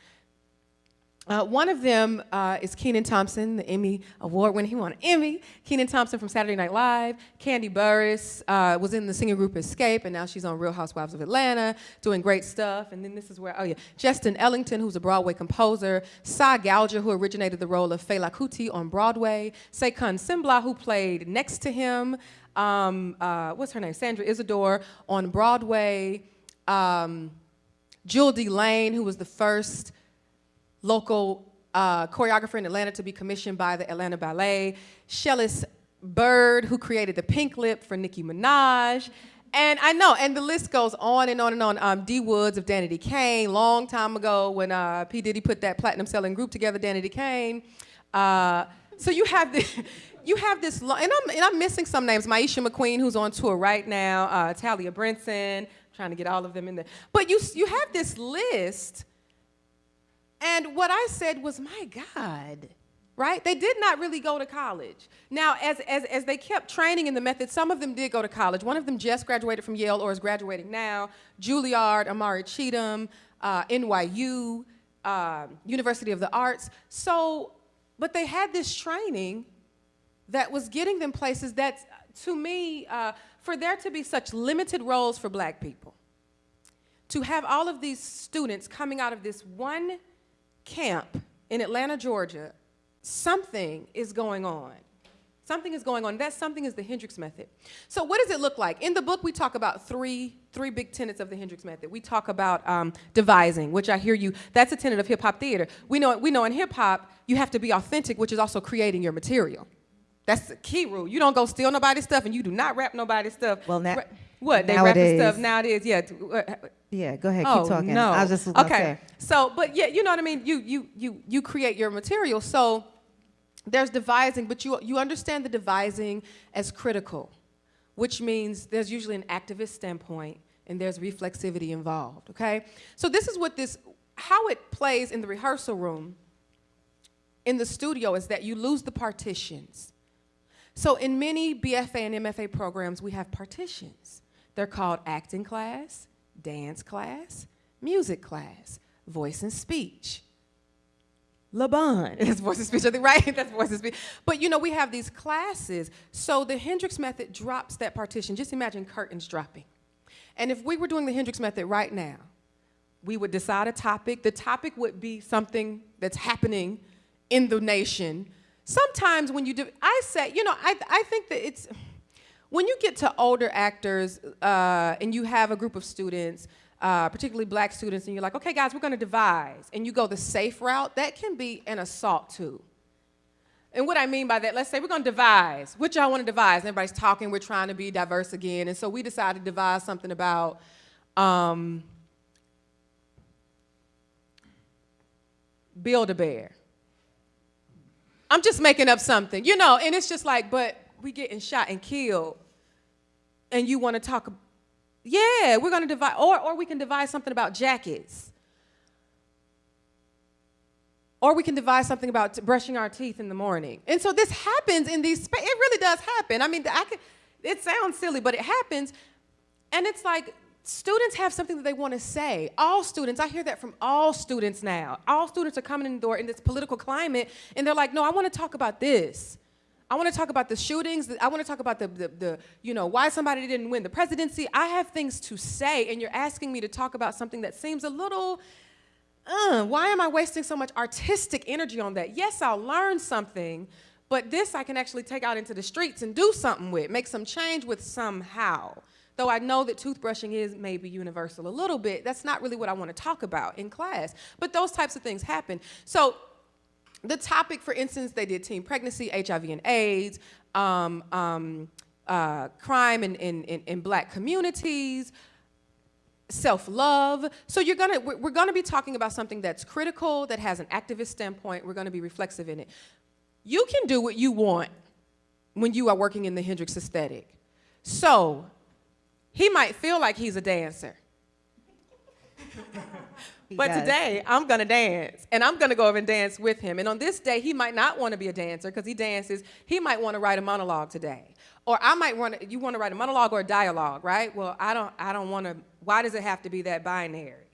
Uh, one of them uh, is Kenan Thompson, the Emmy Award winner. He won an Emmy. Kenan Thompson from Saturday Night Live. Kandi Burruss uh, was in the singing group Xscape, and now she's on Real Housewives of Atlanta, doing great stuff. And then this is where, oh yeah, Justin Ellington, who's a Broadway composer. Sahr Ngaujah, who originated the role of Fela Kuti on Broadway. Saycon Sengbloh, who played next to him. Um, uh, what's her name? Sandra Isidore on Broadway. Um, Jewel D. Lane, who was the first local uh, choreographer in Atlanta to be commissioned by the Atlanta Ballet, Shellis Bird, who created the pink lip for Nicki Minaj. And I know, and the list goes on and on and on. Um, D Woods of Danity Kane, long time ago when uh, P. Diddy put that platinum selling group together, Danity Kane. Uh, so you have this, (laughs) you have this, and I'm, and I'm missing some names. Maisha McQueen, who's on tour right now, uh, Talia Brinson, trying to get all of them in there. But you, you have this list and what I said was, my God, right? They did not really go to college. Now, as, as, as they kept training in the method, some of them did go to college. One of them just graduated from Yale or is graduating now. Juilliard, Amari Cheatom, uh, NYU, uh, University of the Arts. So, but they had this training that was getting them places that, to me, uh, for there to be such limited roles for black people, to have all of these students coming out of this one camp in Atlanta, Georgia, something is going on. Something is going on. That something is the Hendricks method. So what does it look like? In the book, we talk about three, three big tenets of the Hendricks method. We talk about um, devising, which I hear you, that's a tenet of hip hop theater. We know, we know in hip hop, you have to be authentic, which is also creating your material. That's the key rule. You don't go steal nobody's stuff and you do not rap nobody's stuff. Well, now, what? They rapping stuff nowadays- nowadays, yeah. Yeah, go ahead, oh, keep talking. No. I was just okay. So, but yeah, you know what I mean. You you you you create your material. So there's devising, but you you understand the devising as critical, which means there's usually an activist standpoint and there's reflexivity involved. Okay. So this is what this how it plays in the rehearsal room. In the studio is that you lose the partitions. So in many BFA and MFA programs, we have partitions. They're called acting class, dance class, music class, voice and speech. Laban (laughs) is voice and speech, I think, right? (laughs) That's voice and speech. But you know, we have these classes. So the Hendricks method drops that partition. Just imagine curtains dropping. And if we were doing the Hendricks method right now, we would decide a topic. The topic would be something that's happening in the nation. Sometimes when you do, I say, you know, I, I think that it's, when you get to older actors uh, and you have a group of students, uh, particularly black students, and you're like, okay, guys, we're gonna devise, and you go the safe route, that can be an assault too. And what I mean by that, let's say we're gonna devise. What y'all wanna devise? Everybody's talking, we're trying to be diverse again, and so we decided to devise something about um, Build-A-Bear. I'm just making up something, you know, and it's just like, but we getting shot and killed, and you want to talk, yeah, we're going to divide, or, or we can devise something about jackets. Or we can devise something about brushing our teeth in the morning. And so this happens in these, it really does happen. I mean, I could, it sounds silly, but it happens. And it's like, students have something that they want to say. All students, I hear that from all students now. All students are coming in the door in this political climate, and they're like, no, I want to talk about this. I want to talk about the shootings. I want to talk about the, the, the, you know, why somebody didn't win the presidency. I have things to say, and you're asking me to talk about something that seems a little, uh, why am I wasting so much artistic energy on that? Yes, I'll learn something, but this I can actually take out into the streets and do something with, make some change with somehow. Though I know that toothbrushing is maybe universal a little bit, that's not really what I want to talk about in class. But those types of things happen. So the topic, for instance, they did teen pregnancy, HIV and AIDS, um, um, uh, crime in, in, in, in black communities, self-love. So you're gonna, we're, gonna be talking about something that's critical, that has an activist standpoint. We're gonna be reflexive in it. You can do what you want when you are working in the Hendricks aesthetic. So he might feel like he's a dancer. He but does. today, I'm gonna dance, and I'm gonna go over and dance with him. And on this day, he might not wanna be a dancer because he dances. He might wanna write a monologue today. Or I might want to, you wanna write a monologue or a dialogue, right? Well, I don't, I don't wanna, why does it have to be that binary?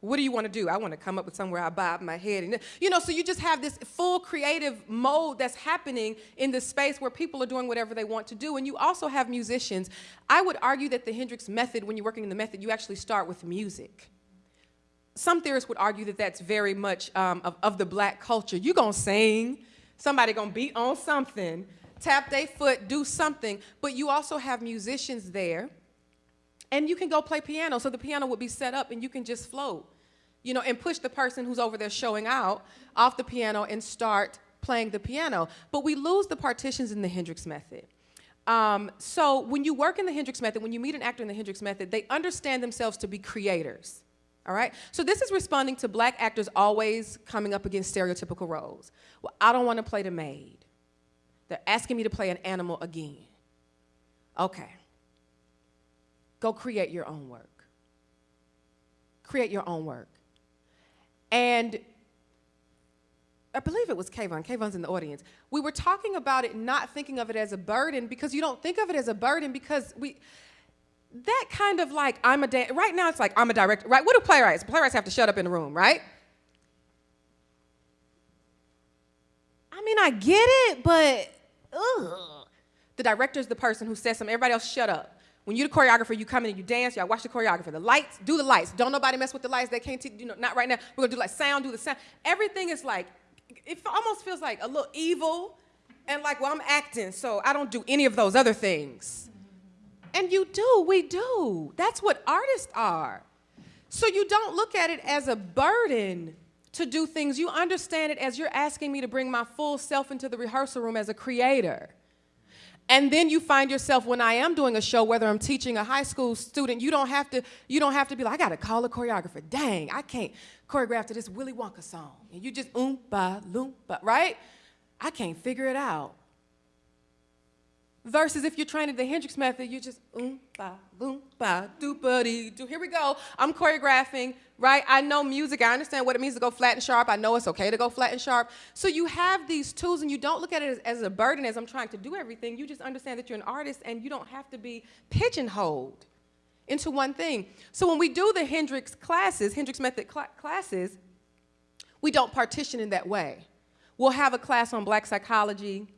What do you want to do? I want to come up with somewhere I bob my head. And, you know, so you just have this full creative mode that's happening in this space where people are doing whatever they want to do. And you also have musicians. I would argue that the Hendricks method, when you're working in the method, you actually start with music. Some theorists would argue that that's very much um, of, of the black culture. You're to sing, somebody to beat on something, tap their foot, do something. But you also have musicians there and you can go play piano. So the piano would be set up and you can just float, you know, and push the person who's over there showing out off the piano and start playing the piano. But we lose the partitions in the Hendricks method. Um, so when you work in the Hendricks method, when you meet an actor in the Hendricks method, they understand themselves to be creators. All right? So this is responding to black actors always coming up against stereotypical roles. Well, I don't want to play the maid. They're asking me to play an animal again. Okay. Go create your own work. Create your own work. And I believe it was Kayvon. Kayvon's in the audience. We were talking about it, not thinking of it as a burden because you don't think of it as a burden because we, that kind of like, I'm a, da- right now it's like, I'm a director, right? What do playwrights? Playwrights have to shut up in the room, right? I mean, I get it, but ugh. The director is the person who says something. Everybody else, shut up. When you're the choreographer, you come in and you dance. Y'all watch the choreographer. The lights, do the lights. Don't nobody mess with the lights. They can't, you know, not right now. We're gonna do like sound, do the sound. Everything is like, it almost feels like a little evil, and like, well, I'm acting, so I don't do any of those other things. And you do, we do. That's what artists are. So you don't look at it as a burden to do things. You understand it as you're asking me to bring my full self into the rehearsal room as a creator. And then you find yourself when I am doing a show, whether I'm teaching a high school student, you don't have to, you don't have to be like, I gotta call a choreographer. Dang, I can't choreograph to this Willy Wonka song. And you just oompa loompa, right? I can't figure it out. Versus if you're training the Hendricks method, you just oompa loompa doopa dee doo. Buddy do. Here we go. I'm choreographing, right? I know music. I understand what it means to go flat and sharp. I know it's okay to go flat and sharp. So you have these tools, and you don't look at it as, as a burden as I'm trying to do everything. You just understand that you're an artist, and you don't have to be pigeonholed into one thing. So when we do the Hendricks classes, Hendricks method cl- classes, we don't partition in that way. We'll have a class on black psychology,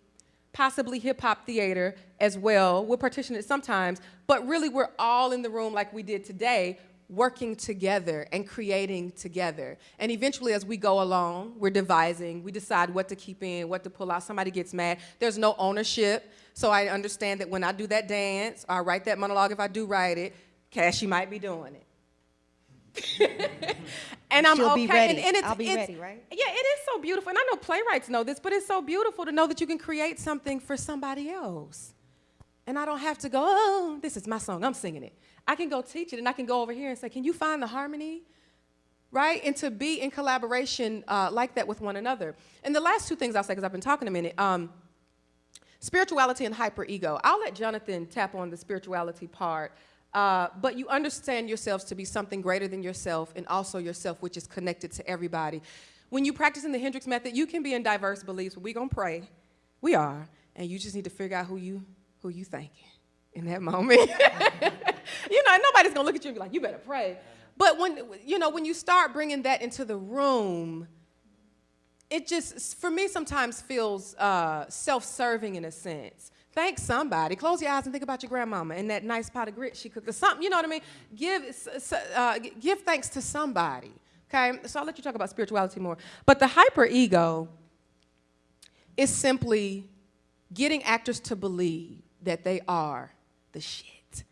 possibly hip hop theater as well. We'll partition it sometimes, but really we're all in the room like we did today, working together and creating together. And eventually, as we go along, we're devising, we decide what to keep in, what to pull out. Somebody gets mad. There's no ownership. So I understand that when I do that dance, or I write that monologue, if I do write it, Cassie might be doing it. (laughs) and I'm She'll okay. And, and it's, I'll be it's- ready, right? Yeah, it is so beautiful. And I know playwrights know this, but it's so beautiful to know that you can create something for somebody else. And I don't have to go, oh, this is my song, I'm singing it. I can go teach it and I can go over here and say, can you find the harmony? Right? And to be in collaboration uh, like that with one another. And the last two things I'll say, because I've been talking a minute um, spirituality and hyperego. I'll let Jonathan tap on the spirituality part. Uh, but you understand yourselves to be something greater than yourself and also yourself, which is connected to everybody. When you practice in the Hendricks method, you can be in diverse beliefs, but going to pray. We are. And you just need to figure out who you, who you thinking in that (laughs) moment. (laughs) you know, nobody's to look at you and be like, you better pray. But when, you know, when you start bringing that into the room, it just, for me, sometimes feels uh, self-serving in a sense. Thank somebody. Close your eyes and think about your grandmama and that nice pot of grit she cooked or something. You know what I mean? Give, uh, give thanks to somebody. Okay? So I'll let you talk about spirituality more. But the hyper-ego is simply getting actors to believe that they are the shit,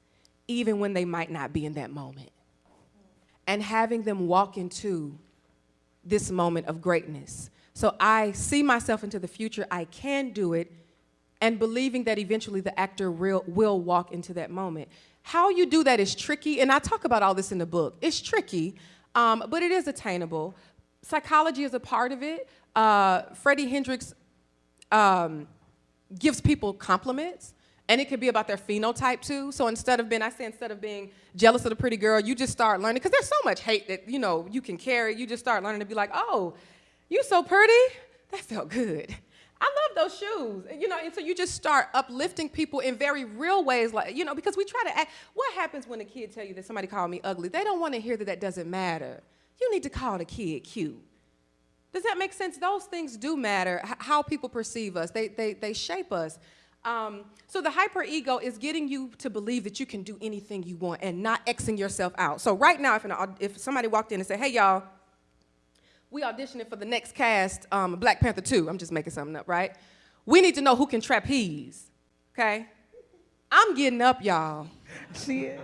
even when they might not be in that moment. And having them walk into this moment of greatness. So I see myself into the future, I can do it, and believing that eventually the actor will, will walk into that moment. How you do that is tricky, and I talk about all this in the book. It's tricky, um, but it is attainable. Psychology is a part of it. Uh, Freddie Hendricks um, gives people compliments. And it could be about their phenotype too. So instead of being, I say instead of being jealous of the pretty girl, you just start learning, because there's so much hate that, you know, you can carry. You just start learning to be like, oh, you so pretty? That felt good. I love those shoes. You know, and so you just start uplifting people in very real ways, like, you know, because we try to act. What happens when a kid tell you that somebody called me ugly? They don't want to hear that that doesn't matter. You need to call the kid cute. Does that make sense? Those things do matter, how people perceive us. They, they, they shape us. Um, so the hyperego is getting you to believe that you can do anything you want and not Xing yourself out. So right now, if, an, if somebody walked in and said, hey, y'all, we auditioning for the next cast, um, Black Panther 2. I'm just making something up, right? We need to know who can trapeze, okay? I'm getting up, y'all. She is.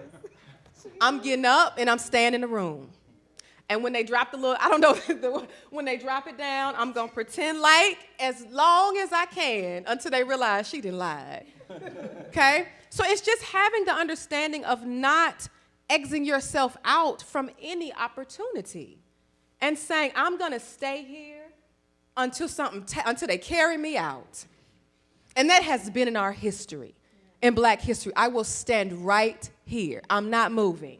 I'm getting up and I'm staying in the room. And when they drop the little, I don't know, (laughs) when they drop it down, I'm gonna pretend like as long as I can until they realize she didn't lie. Okay? So it's just having the understanding of not exiting yourself out from any opportunity and saying, I'm gonna stay here until something, until they carry me out. And that has been in our history, in black history. I will stand right here. I'm not moving.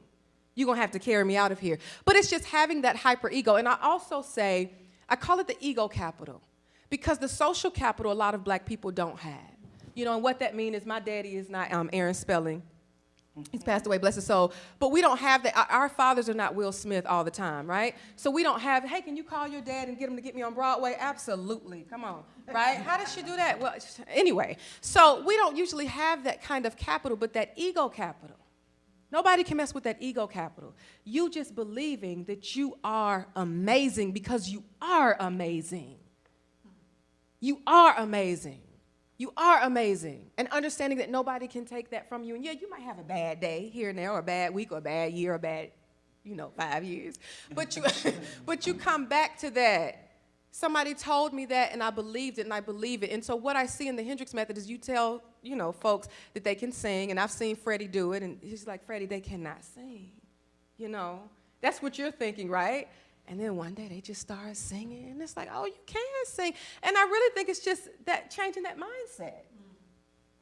You're gonna have to carry me out of here. But it's just having that hyper ego. And I also say, I call it the ego capital. because the social capital a lot of black people don't have. You know, and what that means is my daddy is not um, Aaron Spelling. He's passed away, bless his soul. But we don't have that. Our- fathers are not Will Smith all the time, right? So we don't have, hey, can you call your dad and get him to get me on Broadway? Absolutely. Come on, right? How does she do that? Well, anyway, so we don't usually have that kind of capital, but that ego capital. Nobody can mess with that ego capital. You just believing that you are amazing because you are amazing. You are amazing. You are amazing. And understanding that nobody can take that from you. And yeah, you might have a bad day here and there, or a bad week, or a bad year, or a bad, you know, five years. But you, (laughs) but you come back to that. Somebody told me that, and I believed it, and I believe it. And so what I see in the Hendricks method is you tell, you know, folks that they can sing, and I've seen Freddie do it, and he's like, Freddie, they cannot sing. You know, that's what you're thinking, right? And then one day they just start singing, and it's like, oh, you can sing. And I really think it's just that changing that mindset.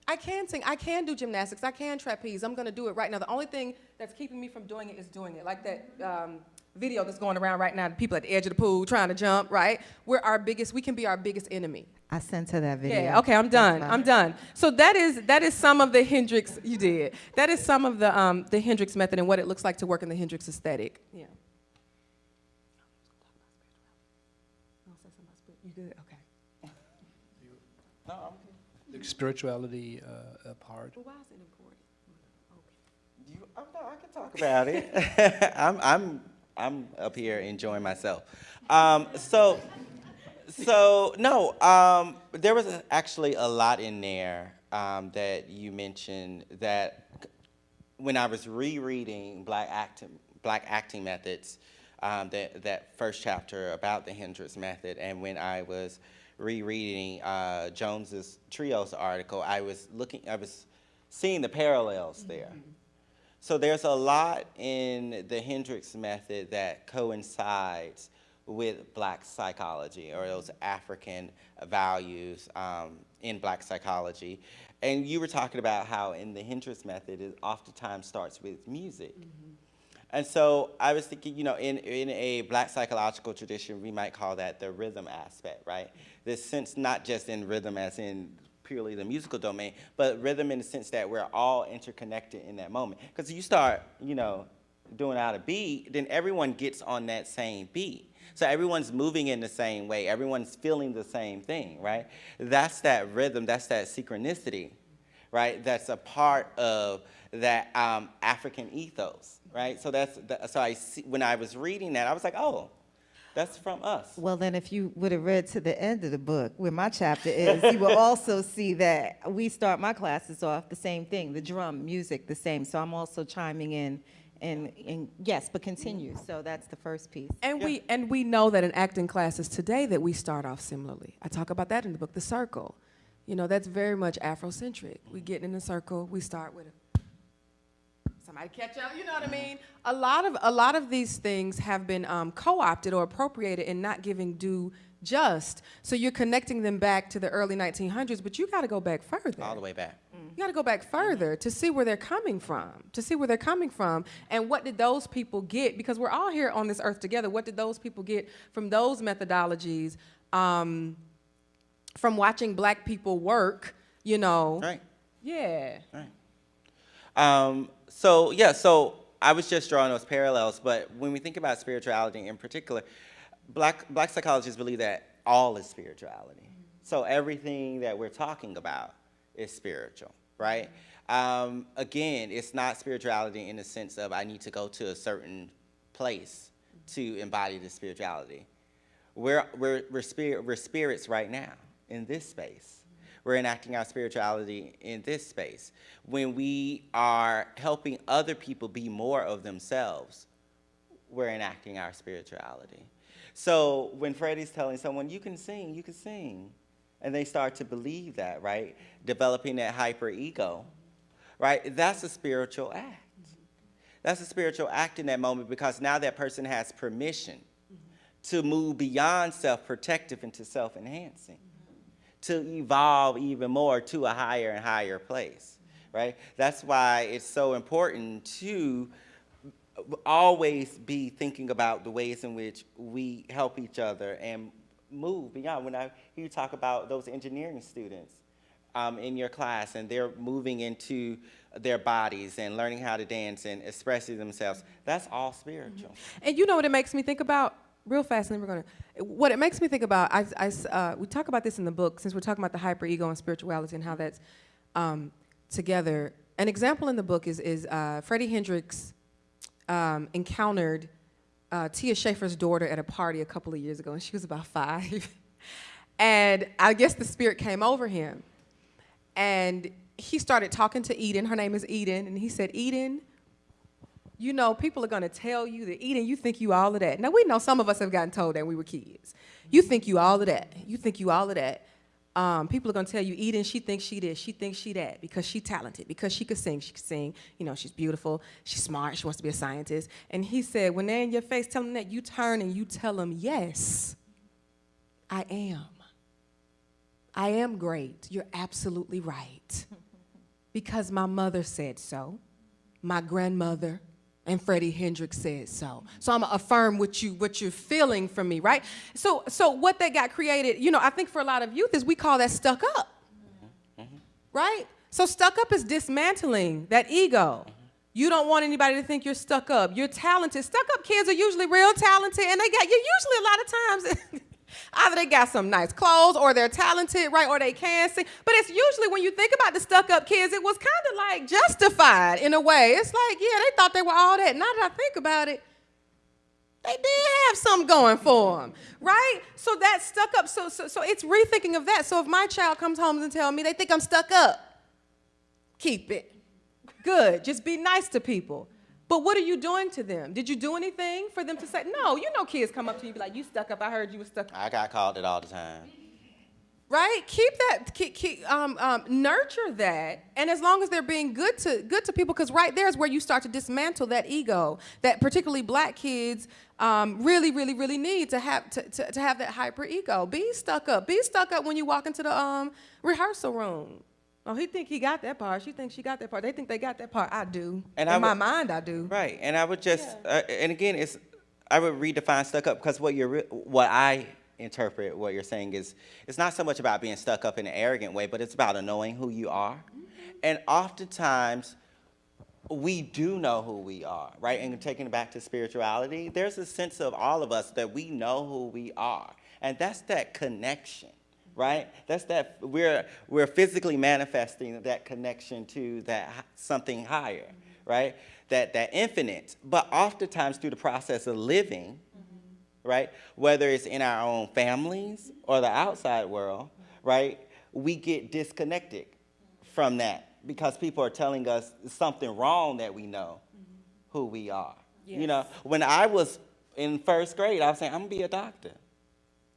I can sing, I can do gymnastics, I can trapeze, I'm gonna do it right now. The only thing that's keeping me from doing it is doing it. Like that um, video that's going around right now, the people at the edge of the pool trying to jump, right? We're our biggest, we can be our biggest enemy. I sent her that video. Yeah, okay, I'm done. I'm done. So that is that is some of the Hendricks you did. That is some of the um, the Hendricks method and what it looks like to work in the Hendricks aesthetic. Yeah. Spirituality uh, uh, part. Well, why is it important? You, oh, no, I can talk about it. (laughs) I'm, I'm, I'm up here enjoying myself. Um, so, so no, um, there was actually a lot in there um, that you mentioned that when I was rereading Black acting, Black acting methods, um, that that first chapter about the Hendricks method, and when I was rereading uh, Jones's Trios article, I was looking, I was seeing the parallels there. So there's a lot in the Hendricks method that coincides with black psychology or those African values um, in black psychology. And you were talking about how in the Hendricks method, it oftentimes starts with music. And so I was thinking, you know, in, in a black psychological tradition, we might call that the rhythm aspect, right? This sense, not just in rhythm as in purely the musical domain, but rhythm in the sense that we're all interconnected in that moment. Because you start, you know, doing out a beat, then everyone gets on that same beat. So everyone's moving in the same way. Everyone's feeling the same thing, right? That's that rhythm, that's that synchronicity, right? That's a part of that um, African ethos, right? So that's, the, so I see, when I was reading that, I was like, oh, that's from us. Well, then, if you would have read to the end of the book, where my chapter is, you will also (laughs) see that we start my classes off the same thing, the drum, music, the same. So I'm also chiming in, and, and yes, but continue. So that's the first piece. And we and we know that in acting classes today that we start off similarly. I talk about that in the book, The Circle. You know, that's very much Afrocentric. We get in a circle, we start with a somebody catch up, you know what I mean? A lot of a lot of these things have been um, co-opted or appropriated and not giving due just. So you're connecting them back to the early 1900s, but you got to go back further. All the way back. You got to go back further to see where they're coming from, to see where they're coming from, and what did those people get? Because we're all here on this earth together. What did those people get from those methodologies, um, from watching black people work? You know. Right. Yeah. Right. Um, so yeah, so I was just drawing those parallels, but when we think about spirituality in particular, black black psychologists believe that all is spirituality. So everything that we're talking about is spiritual, right? Um, again, it's not spirituality in the sense of I need to go to a certain place to embody the spirituality. We're, we're, we're, we're spirits right now in this space. We're enacting our spirituality in this space. When we are helping other people be more of themselves, we're enacting our spirituality. So when Freddie's telling someone, you can sing, you can sing, and they start to believe that, right? Developing that hyper ego, right? That's a spiritual act. That's a spiritual act in that moment because now that person has permission to move beyond self-protective into self-enhancing, to evolve even more to a higher and higher place, right? That's why it's so important to always be thinking about the ways in which we help each other and move beyond. When I hear you talk about those engineering students um, in your class and they're moving into their bodies and learning how to dance and expressing themselves, that's all spiritual. And you know what it makes me think about? Real fast, and then we're gonna. What it makes me think about, I, I uh, we talk about this in the book since we're talking about the hyper ego and spirituality and how that's um, together. An example in the book is is uh, Freddie Hendricks um, encountered uh, Tia Shaffer's daughter at a party a couple of years ago, and she was about five. (laughs) and I guess the spirit came over him, and he started talking to Eden. Her name is Eden, and he said, "Eden." You know, people are gonna tell you that Eden, you think you all of that. Now we know some of us have gotten told that we were kids. You think you all of that. You think you all of that. Um, people are gonna tell you, Eden, she thinks she this, she thinks she that, because she talented, because she could sing, she could sing, you know, she's beautiful, she's smart, she wants to be a scientist. And he said, when they're in your face telling them that, you turn and you tell them, yes, I am. I am great. You're absolutely right. (laughs) Because my mother said so, my grandmother, and Freddie Hendricks said so. So I'm gonna affirm what you what you're feeling from me, right? So so what that got created, you know, I think for a lot of youth is we call that stuck up. Right? So stuck up is dismantling that ego. You don't want anybody to think you're stuck up. You're talented. Stuck up kids are usually real talented and they got you usually a lot of times (laughs) either they got some nice clothes or they're talented, right? Or they can sing. But it's usually when you think about the stuck up kids, it was kind of like justified in a way. It's like, yeah, they thought they were all that. Now that I think about it, they did have something going for them, right? So that stuck up. So, so, so it's rethinking of that. So if my child comes home and tell me they think I'm stuck up, keep it. Good. Just be nice to people. But what are you doing to them? Did you do anything for them to say, no, you know kids come up to you be like, you stuck up, I heard you were stuck up. I got called it all the time. Right? Keep that, keep, keep, um, um, nurture that, and as long as they're being good to good to people, because right there is where you start to dismantle that ego that particularly black kids um, really, really, really need to have to, to, to have that hyper ego. Be stuck up. Be stuck up when you walk into the um, rehearsal room. Oh, he think he got that part. She thinks she got that part. They think they got that part. I do. And In I my would- mind, I do. Right, and I would just, uh, and again, it's, I would redefine stuck up because what you're, what I interpret what you're saying is, it's not so much about being stuck up in an arrogant way, but it's about a knowing who you are. And oftentimes, we do know who we are, right? And taking it back to spirituality, there's a sense of all of us that we know who we are. And that's that connection, right? That's that we're we're physically manifesting that connection to that something higher, mm-hmm. right? That that infinite. But oftentimes through the process of living, mm-hmm. right? Whether it's in our own families or the outside world, mm-hmm. right? We get disconnected from that because people are telling us something wrong that we know who we are. You know, when I was in first grade, I was saying, I'm gonna be a doctor.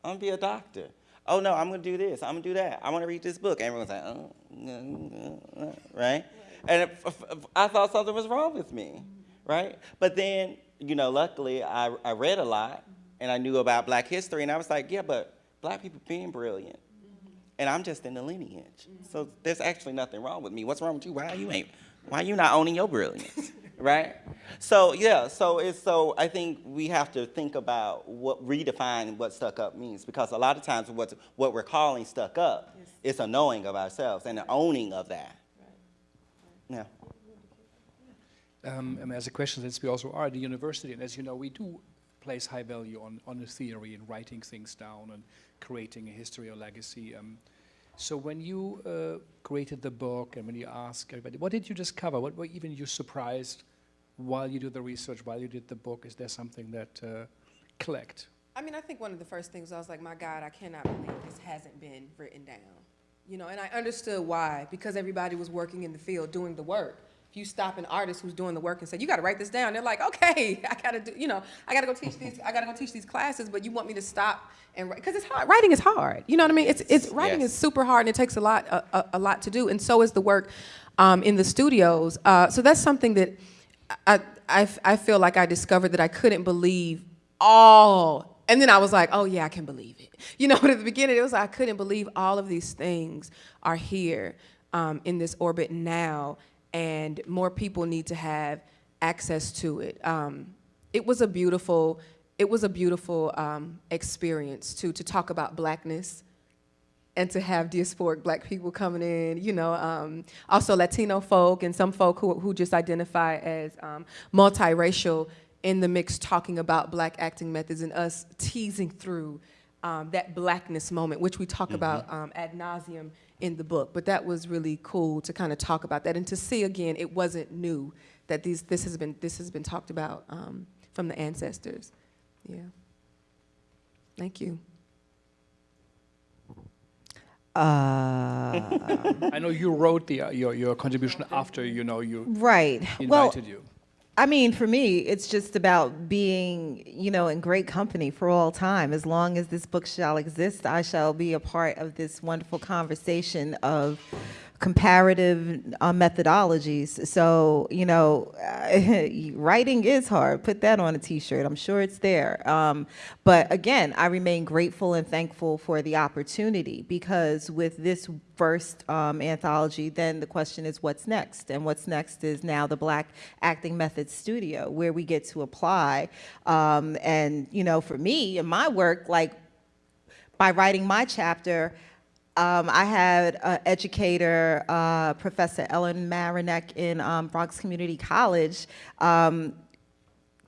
I'm gonna be a doctor. Oh no, I'm gonna do this. I'm gonna do that. I want to read this book. Everyone's like, oh, mm, uh, uh," right? And it, I thought something was wrong with me, right? But then, you know, luckily I, I read a lot and I knew about Black history, and I was like, yeah, but Black people being brilliant, and I'm just in the lineage. So there's actually nothing wrong with me. What's wrong with you? Why you ain't? Why you not owning your brilliance? Right? So yeah, so it's so I think we have to think about what redefine what stuck up means because a lot of times what what we're calling stuck up is a knowing of ourselves and an owning of that. Yeah. Um, and as a question, since we also are at the university, and as you know, we do place high value on, on the theory and writing things down and creating a history or legacy. Um, so when you uh, created the book and when you ask everybody, what did you discover? What were even you surprised while you do the research, while you did the book? Is there something that uh, clicked? I mean, I think one of the first things I was like, my God, I cannot believe this hasn't been written down. You know, and I understood why, because everybody was working in the field doing the work. If you stop an artist who's doing the work and say, you got to write this down, they're like, okay, (laughs) I got to do, you know, I got to go teach these, I got to go teach these classes, but you want me to stop and write, because it's hard. Writing is hard. You know what I mean? It's, it's writing Yes. is super hard and it takes a lot, a, a, a lot to do, and so is the work um, in the studios. Uh, so that's something that I, I, I feel like I discovered that I couldn't believe all. And then I was like, oh yeah, I can believe it. (laughs) You know, but at the beginning, it was I couldn't believe all of these things are here um, in this orbit now, and more people need to have access to it. Um, it was a beautiful it was a beautiful um, experience to to talk about blackness and to have diasporic black people coming in, you know, um, also Latino folk and some folk who, who just identify as um, multiracial in the mix talking about black acting methods and us teasing through um, that blackness moment, which we talk about um, ad nauseum in the book. But that was really cool to kind of talk about that and to see again, it wasn't new that these, this, has been, this has been talked about um, from the ancestors. Yeah. Thank you. Uh, (laughs) I know you wrote the, uh, your, your contribution after, you know, you right. Well, you. I mean, for me, it's just about being, you know, in great company for all time. As long as this book shall exist, I shall be a part of this wonderful conversation of comparative uh, methodologies. So, you know, (laughs) writing is hard. Put that on a t-shirt. I'm sure it's there. Um, but again, I remain grateful and thankful for the opportunity because with this first um, anthology, then the question is what's next? And what's next is now the Black Acting Methods Studio, where we get to apply. Um, and, you know, for me and my work, like by writing my chapter, um, I had an educator, uh, Professor Ellen Marinek in um, Bronx Community College, um,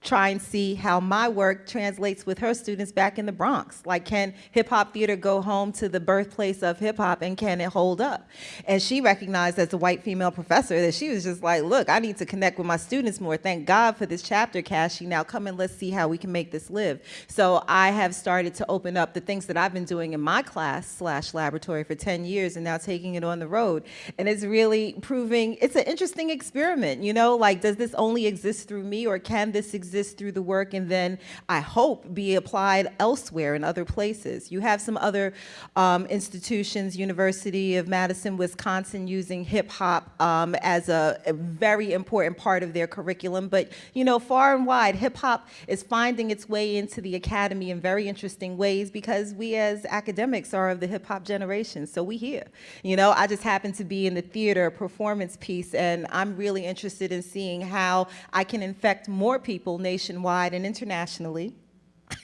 try and see how my work translates with her students back in the Bronx. Like, can hip hop theater go home to the birthplace of hip hop and can it hold up? And she recognized as a white female professor that she was just like, look, I need to connect with my students more. Thank God for this chapter, Kashi. Now come and let's see how we can make this live. So I have started to open up the things that I've been doing in my class slash laboratory for 10 years and now taking it on the road. And it's really proving, it's an interesting experiment, you know, like does this only exist through me or can this exist through the work and then I hope be applied elsewhere in other places. You have some other um, institutions, University of Madison, Wisconsin, using hip hop um, as a, a very important part of their curriculum. But you know, far and wide, hip hop is finding its way into the academy in very interesting ways because we as academics are of the hip hop generation. So we here. You know, I just happen to be in the theater performance piece and I'm really interested in seeing how I can infect more people nationwide and internationally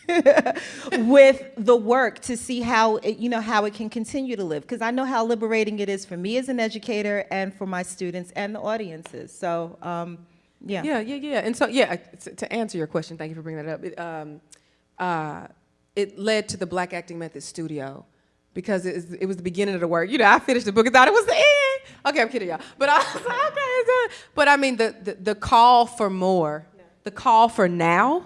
(laughs) with the work to see how it, you know how it can continue to live because I know how liberating it is for me as an educator and for my students and the audiences. So um, yeah. Yeah, yeah, yeah. And so yeah, to, answer your question, thank you for bringing that up. It, um, uh, it led to the Black Acting Method Studio because it was, it was the beginning of the work. You know, I finished the book and thought it was the end. Okay, I'm kidding y'all. But I was like, okay, it's done. But I mean, the, the, the call for more, the call for now,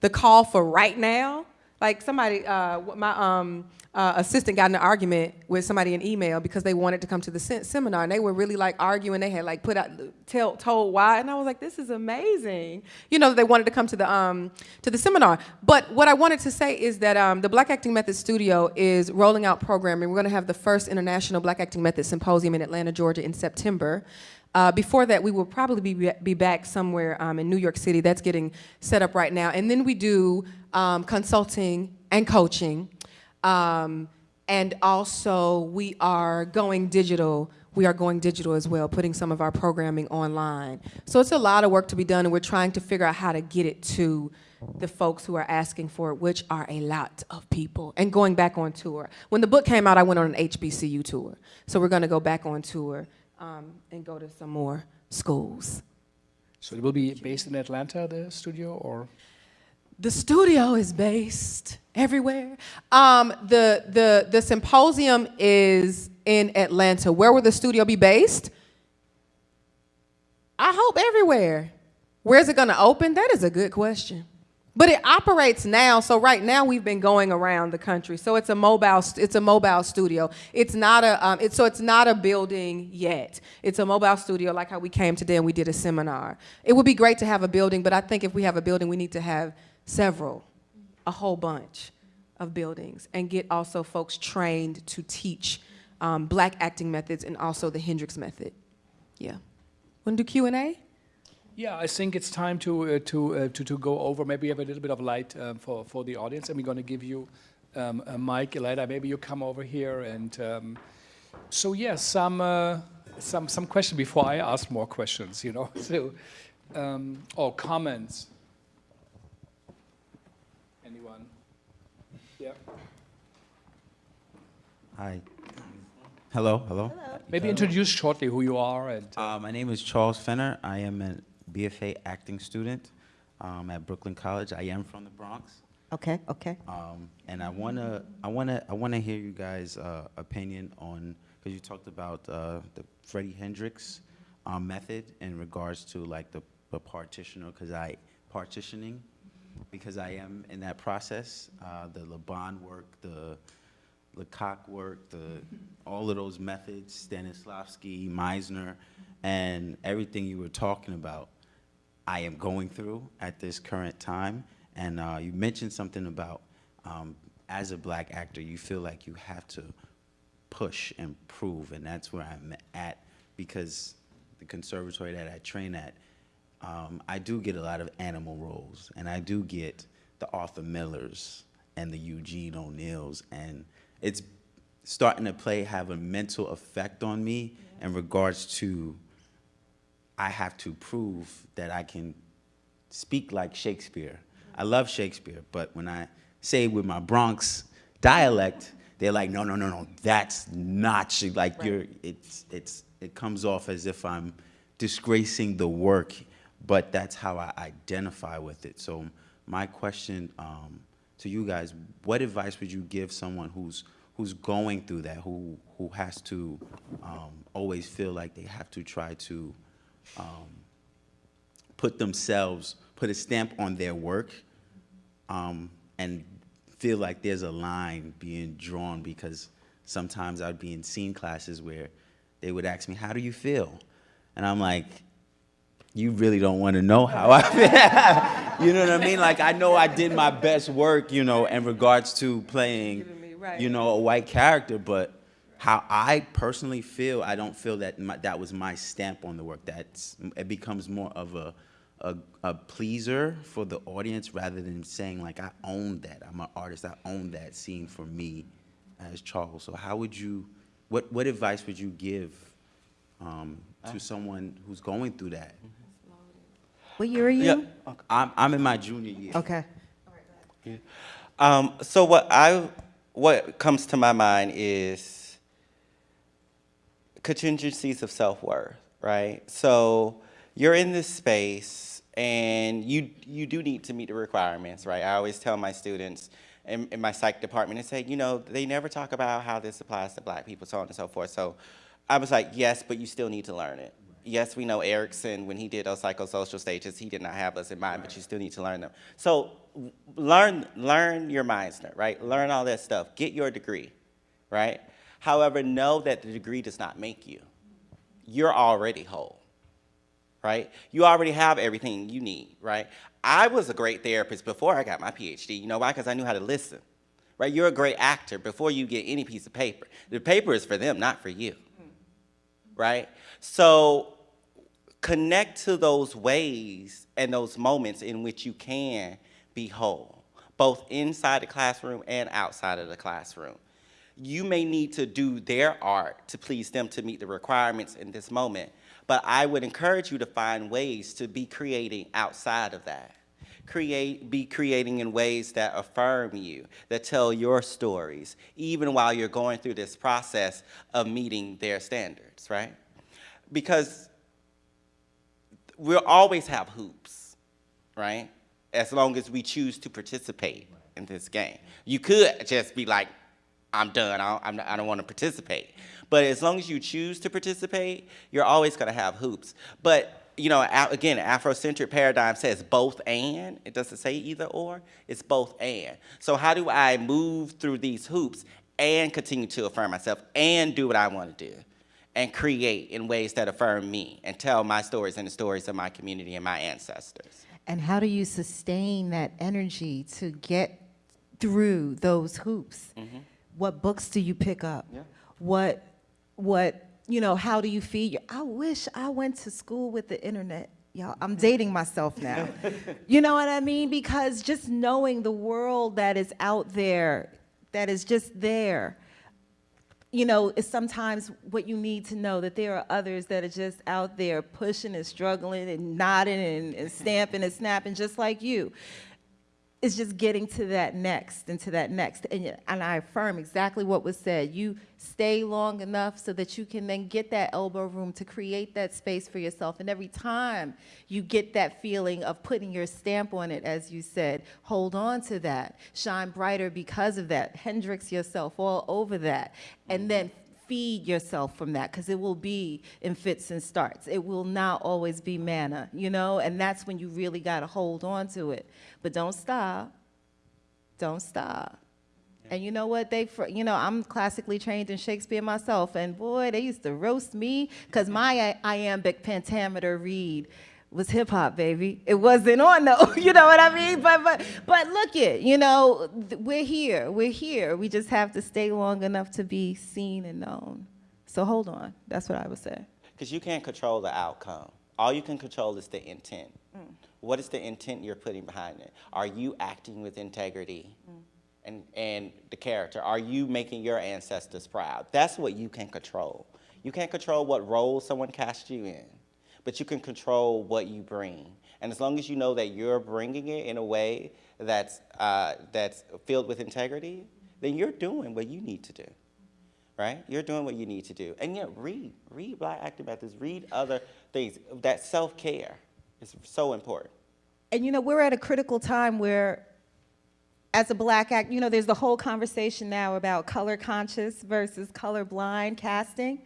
the call for right now. Like somebody, uh, my um, uh, assistant got in an argument with somebody in email because they wanted to come to the se seminar and they were really like arguing. They had like put out, tell, told why, and I was like, this is amazing. You know, they wanted to come to the um, to the seminar. But what I wanted to say is that um, the Black Acting Method Studio is rolling out programming. We're going to have the first International Black Acting Method Symposium in Atlanta, Georgia, in September. Uh, before that, we will probably be, be back somewhere um, in New York City. That's getting set up right now. And then we do um, consulting and coaching. Um, and also, we are going digital. We are going digital as well, putting some of our programming online. So it's a lot of work to be done, and we're trying to figure out how to get it to the folks who are asking for it, which are a lot of people, and going back on tour. When the book came out, I went on an HBCU tour. So we're going to go back on tour um, and go to some more schools. So it will be based in Atlanta, the studio, or? The studio is based everywhere. Um, the, the, the symposium is in Atlanta. Where will the studio be based? I hope everywhere. Where's it gonna open? That is a good question. But it operates now, so right now we've been going around the country. So it's a mobile, it's a mobile studio. It's not a, um, it's, so it's not a building yet. It's a mobile studio like how we came today and we did a seminar. It would be great to have a building, but I think if we have a building, we need to have several, a whole bunch of buildings and get also folks trained to teach um, black acting methods and also the Hendricks method. Yeah. Want to do Q&A? Yeah, I think it's time to, uh, to, uh, to, to go over. Maybe have a little bit of light um, for, for the audience. And we're going to give you um, a mic later. Maybe you come over here. And um, so, yeah, some, uh, some, some questions before I ask more questions, you know, (laughs) so, um, or comments. Anyone? Yeah. Hi. Hello, hello. hello. Maybe hello. introduce shortly who you are. And, uh, uh, my name is Charles Fenner. I am an BFA acting student um, at Brooklyn College. I am from the Bronx. Okay, okay. Um, and I wanna, I wanna, I wanna hear you guys' uh, opinion on because you talked about uh, the Freddie Hendricks um, method in regards to like the, the partitioner, because I partitioning, because I am in that process. Uh, the Laban work, the Lecoq work, the all of those methods, Stanislavski, Meisner, and everything you were talking about. I am going through at this current time. And uh, you mentioned something about um, as a black actor, you feel like you have to push and prove, and that's where I'm at because the conservatory that I train at, um, I do get a lot of animal roles, and I do get the Arthur Millers and the Eugene O'Neills, and it's starting to play have a mental effect on me in regards to I have to prove that I can speak like Shakespeare. I love Shakespeare, but when I say with my Bronx dialect, they're like, no, no, no, no, that's not Sha-" like Right. you're. It's it's it comes off as if I'm disgracing the work, but that's how I identify with it. So my question um, to you guys: What advice would you give someone who's who's going through that, who who has to um, always feel like they have to try to um, put themselves, put a stamp on their work, um, and feel like there's a line being drawn because sometimes I'd be in scene classes where they would ask me, how do you feel? And I'm like, you really don't want to know how I feel. (laughs) you know what I mean? Like, I know I did my best work, you know, in regards to playing, you know, a white character, but how I personally feel, I don't feel that my, that was my stamp on the work. That's, it becomes more of a, a, a pleaser for the audience rather than saying like, I own that. I'm an artist. I own that scene for me as Charles. So how would you, what, what advice would you give um, to someone who's going through that? What year are you? Yeah. I'm, I'm in my junior year. Okay. Um, so what I what comes to my mind is contingencies of self-worth, right? So you're in this space and you you do need to meet the requirements, right? I always tell my students in, in my psych department and say, you know, they never talk about how this applies to black people, so on and so forth. So I was like, yes, but you still need to learn it. Yes, we know Erikson, when he did those psychosocial stages, he did not have us in mind, but you still need to learn them. So learn, learn your Meisner, right? Learn all that stuff. Get your degree, right? However, know that the degree does not make you. You're already whole, right? You already have everything you need, right? I was a great therapist before I got my PhD. You know why? Because I knew how to listen, right? You're a great actor before you get any piece of paper. The paper is for them, not for you, right? So connect to those ways and those moments in which you can be whole, both inside the classroom and outside of the classroom. You may need to do their art to please them to meet the requirements in this moment, but I would encourage you to find ways to be creating outside of that. Create, be creating in ways that affirm you, that tell your stories, even while you're going through this process of meeting their standards, right? Because we'll always have hoops, right? As long as we choose to participate in this game. You could just be like, I'm done, I don't, I'm not- I don't want to participate. But as long as you choose to participate, you're always going to have hoops. But you know, again, Afrocentric paradigm says both and. It doesn't say either or. It's both and. So how do I move through these hoops and continue to affirm myself and do what I want to do? and create in ways that affirm me and tell my stories and the stories of my community and my ancestors. And how do you sustain that energy to get through those hoops? Mm-hmm. What books do you pick up? Yeah. What, what, you know, how do you feed your, I wish I went to school with the internet. Y'all, I'm dating myself now. (laughs) you know what I mean? Because just knowing the world that is out there, that is just there, you know, is sometimes what you need to know that there are others that are just out there pushing and struggling and nodding and, and stamping and snapping just like you. It's just getting to that next and to that next. And, and I affirm exactly what was said. You stay long enough so that you can then get that elbow room to create that space for yourself. And every time you get that feeling of putting your stamp on it, as you said, hold on to that. Shine brighter because of that. Hendricks yourself all over that. And mm-hmm. then feed yourself from that because it will be in fits and starts. It will not always be manna, you know, and that's when you really got to hold on to it. But don't stop. Don't stop. And you know what? They, you know, I'm classically trained in Shakespeare myself, and boy, they used to roast me because my iambic pentameter read was hip hop, baby. It wasn't on though, (laughs) you know what I mean? But but but look it, you know, th- we're here, we're here. We just have to stay long enough to be seen and known. So hold on. That's what I would say. Because you can't control the outcome. All you can control is the intent. Mm. What is the intent you're putting behind it? Are you acting with integrity mm. and, and the character? Are you making your ancestors proud? That's what you can control. You can't control what role someone cast you in, but you can control what you bring. And as long as you know that you're bringing it in a way that's, uh, that's filled with integrity, then you're doing what you need to do right? You're doing what you need to do. And yeah, read, read Black Acting Methods, read other things. That self-care is so important. And you know, we're at a critical time where, as a black act, you know, there's the whole conversation now about color conscious versus color blind casting.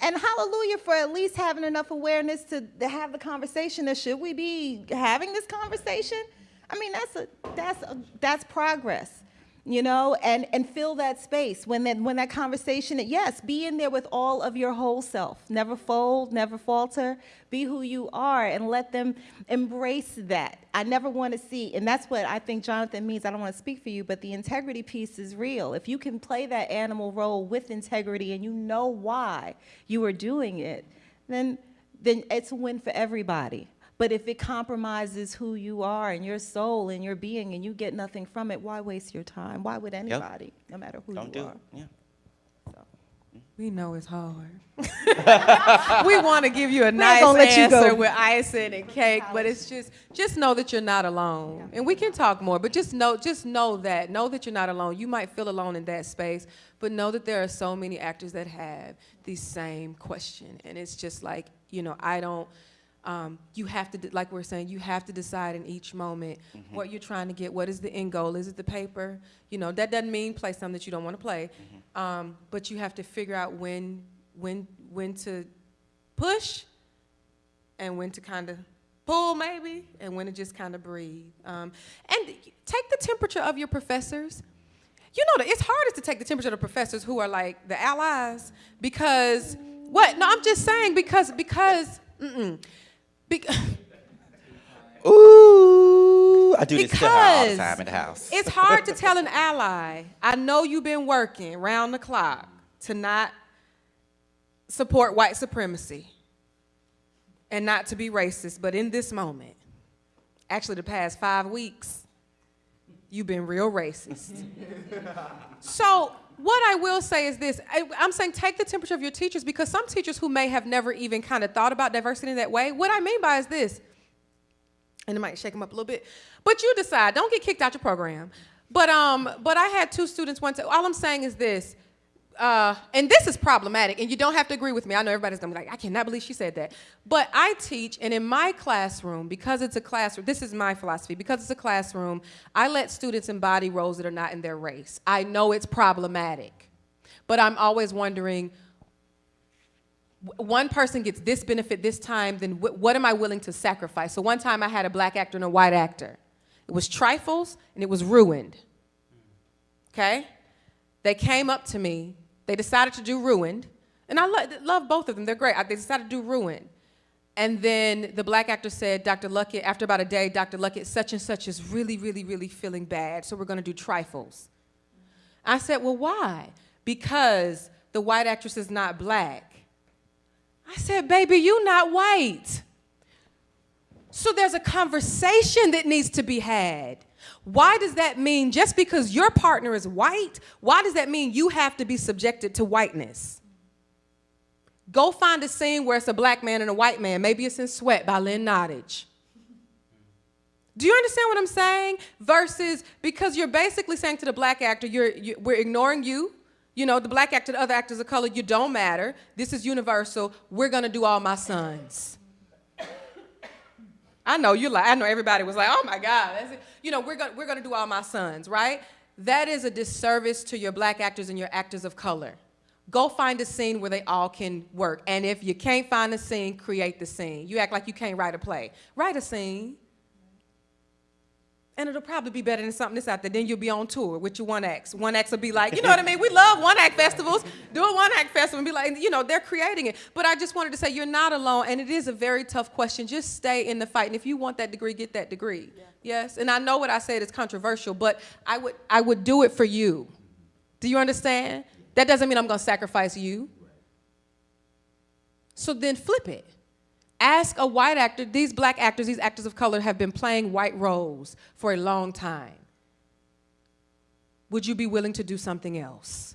And hallelujah for at least having enough awareness to, to have the conversation that should we be having this conversation? I mean, that's a that's a, that's progress. You know, and, and fill that space when that when that conversation, yes, be in there with all of your whole self. Never fold, never falter. Be who you are and let them embrace that. I never want to see, and that's what I think Jonathan means. I don't want to speak for you, but the integrity piece is real. If you can play that animal role with integrity and you know why you are doing it, then then it's a win for everybody. But if it compromises who you are and your soul and your being and you get nothing from it, why waste your time? Why would anybody, no matter who Don't you do are? it. Yeah. We know it's hard. (laughs) we want to give you a not nice gonna let answer go. with icing and cake, but it's just just know that you're not alone. And we can talk more, but just know just know that know that you're not alone. You might feel alone in that space, but know that there are so many actors that have the same question, and it's just like you know I don't. Um, you have to, like we're saying, you have to decide in each moment what you're trying to get. What is the end goal? Is it the paper? You know, that doesn't mean play something that you don't want to play, um, but you have to figure out when, when, when to push, and when to kind of pull, maybe, and when to just kind of breathe. Um, and take the temperature of your professors. You know, that it's hardest to take the temperature of the professors who are like the allies because what? No, I'm just saying because because. Mm-mm. Be- (laughs) Ooh, I do this to her all the Because time in the house. it's hard to tell an (laughs) ally, I know you've been working round the clock to not support white supremacy and not to be racist, but in this moment, actually the past five weeks, you've been real racist. (laughs) so what I will say is this, I, I'm saying take the temperature of your teachers because some teachers who may have never even kind of thought about diversity in that way, what I mean by is this, and it might shake them up a little bit. But you decide. Don't get kicked out your program. But um, but I had two students one. All I'm saying is this, uh, and this is problematic. And you don't have to agree with me. I know everybody's gonna be like, I cannot believe she said that. But I teach, and in my classroom, because it's a classroom, this is my philosophy. Because it's a classroom, I let students embody roles that are not in their race. I know it's problematic, but I'm always wondering one person gets this benefit this time, then wh- what am I willing to sacrifice? So one time I had a black actor and a white actor. It was trifles and it was ruined. Okay? They came up to me. They decided to do ruined. And I lo- love both of them. They're great. They decided to do ruined. And then the black actor said, Dr. Luckett, after about a day, Dr. Luckett, such and such is really, really, really feeling bad, so we're gonna do trifles. I said, well, why? Because the white actress is not black. I said, baby, you not white. So there's a conversation that needs to be had. Why does that mean just because your partner is white, why does that mean you have to be subjected to whiteness? Go find a scene where it's a black man and a white man. Maybe it's in Sweat by Lynn Nottage. Do you understand what I'm saying? Versus because you're basically saying to the black actor, you're, you, we're ignoring you. You know, the black actor, the other actors of color, you don't matter. This is universal. We're gonna do all my sons. I know you like. I know everybody was like, "Oh my God!" You know, we're gonna we're gonna do all my sons, right? That is a disservice to your black actors and your actors of color. Go find a scene where they all can work, and if you can't find a scene, create the scene. You act like you can't write a play. Write a scene. And it'll probably be better than something that's out there. Then you'll be on tour with your one acts. One acts will be like, you know what I mean? We love one act festivals. Do a one act festival and be like, you know, they're creating it. But I just wanted to say you're not alone, and it is a very tough question. Just stay in the fight. And if you want that degree, get that degree. Yes. And I know what I said is controversial, but I would I would do it for you. Do you understand? That doesn't mean I'm gonna sacrifice you. So then flip it. Ask a white actor, these black actors, these actors of color have been playing white roles for a long time. Would you be willing to do something else?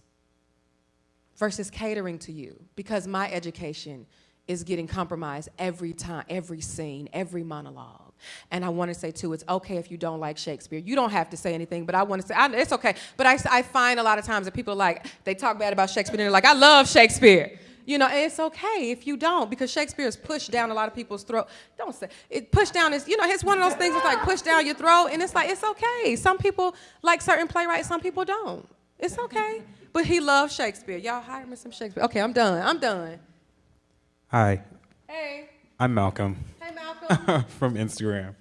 Versus catering to you, because my education is getting compromised every time, every scene, every monologue. And I want to say too, it's okay if you don't like Shakespeare. You don't have to say anything, but I want to say, I, it's okay. But I, I find a lot of times that people are like, they talk bad about Shakespeare and they're like, I love Shakespeare. You know, and it's okay if you don't, because Shakespeare is pushed down a lot of people's throat. Don't say it. Pushed down is, you know, it's one of those things. It's like pushed down your throat, and it's like it's okay. Some people like certain playwrights, some people don't. It's okay. But he loves Shakespeare. Y'all hire me some Shakespeare. Okay, I'm done. I'm done. Hi, Hey. I'm Malcolm Hey, Malcolm. (laughs) from Instagram.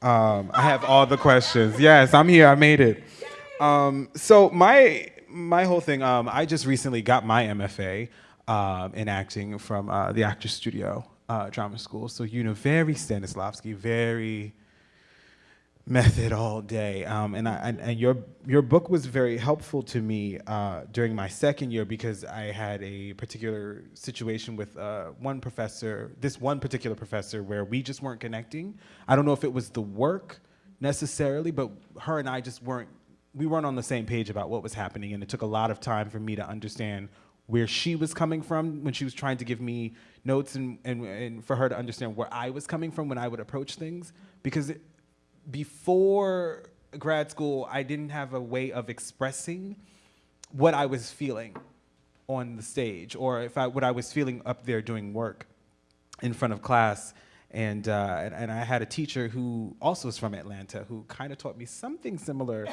Um, I have all the questions. Yes, I'm here. I made it. Um, so my my whole thing. Um, I just recently got my MFA um, in acting from uh, the Actors Studio uh, Drama School. So you know, very Stanislavski, very method all day. Um, and, I, and, and your, your book was very helpful to me uh, during my second year because I had a particular situation with uh, one professor, this one particular professor where we just weren't connecting. I don't know if it was the work necessarily, but her and I just weren't, we weren't on the same page about what was happening. And it took a lot of time for me to understand where she was coming from when she was trying to give me notes and, and, and for her to understand where I was coming from when I would approach things. Because it, before grad school, I didn't have a way of expressing what I was feeling on the stage or if I, what I was feeling up there doing work in front of class. And, uh, and, and I had a teacher who also was from Atlanta who kind of taught me something similar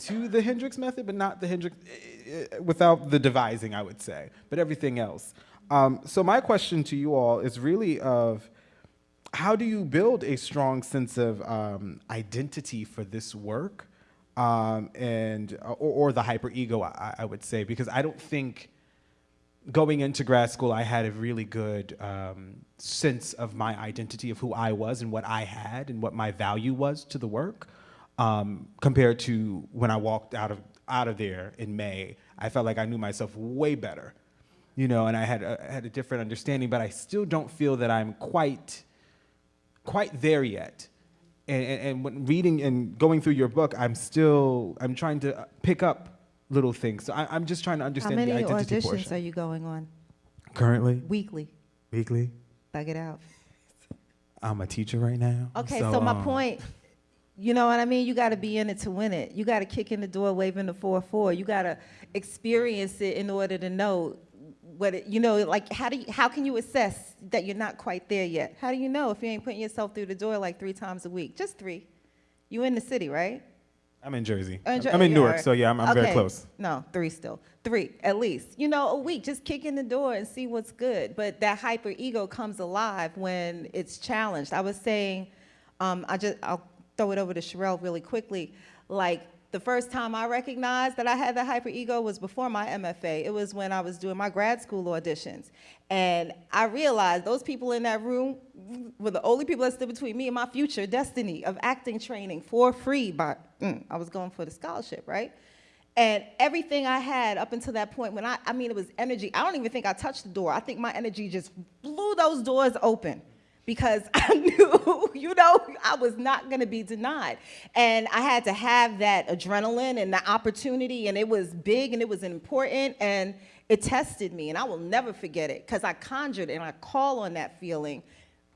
to the Hendricks method, but not the Hendricks, uh, without the devising, I would say, but everything else. Um, so my question to you all is really of, how do you build a strong sense of um, identity for this work um, and or, or the hyper ego I, I, would say because i don't think going into grad school i had a really good um, sense of my identity of who i was and what i had and what my value was to the work um, compared to when i walked out of out of there in may i felt like i knew myself way better you know and i had a, had a different understanding but i still don't feel that i'm quite quite there yet. And, and, and, when reading and going through your book, I'm still, I'm trying to pick up little things. So I, am just trying to understand How many the identity auditions portion. are you going on? Currently? Weekly. Weekly? Thug it out. I'm a teacher right now. Okay, so, so my um, point, you know what I mean? You got to be in it to win it. You got to kick in the door waving the 4-4. You got to experience it in order to know what it, you know, like how do you, how can you assess that you're not quite there yet? How do you know if you ain't putting yourself through the door like three times a week? Just three. You in the city, right? I'm in Jersey. Jer- I'm in Newark, so yeah, I'm, I'm very close. No, three still. Three, at least. You know, a week, just kick in the door and see what's good. But that hyper ego comes alive when it's challenged. I was saying, um, I just, I'll throw it over to Sharrell really quickly. Like, the first time I recognized that I had the hyper ego was before my MFA. It was when I was doing my grad school auditions. And I realized those people in that room were the only people that stood between me and my future destiny of acting training for free. But mm, I was going for the scholarship, right? And everything I had up until that point, when I, I mean, it was energy. I don't even think I touched the door. I think my energy just blew those doors open because (laughs) I knew, you know, I was not gonna be denied. And I had to have that adrenaline and the opportunity, and it was big and it was important, and it tested me, and I will never forget it, because I conjured and I call on that feeling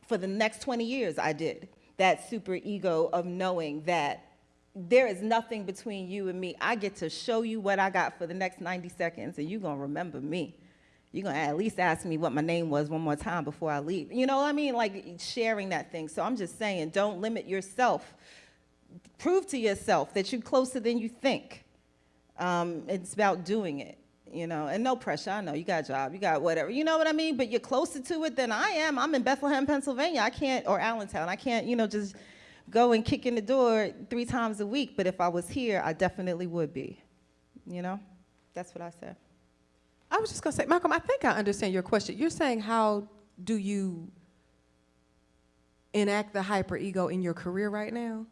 for the next 20 years I did. that super ego of knowing that there is nothing between you and me. I get to show you what I got for the next 90 seconds, and you're going to remember me. You're to at least ask me what my name was one more time before I leave. You know what I mean? Like sharing that thing. So I'm just saying, don't limit yourself. Prove to yourself that you're closer than you think. Um, it's about doing it, you know, and no pressure. I know you got a job, you got whatever, you know what I mean? But you're closer to it than I am. I'm in Bethlehem, Pennsylvania. I can't, or Allentown. I can't, you know, just go and kick in the door three times a week. But if I was here, I definitely would be, you know? That's what I said. I was just gonna say, Malcolm, I think I understand your question. You're saying how do you enact the hyperego in your career right now?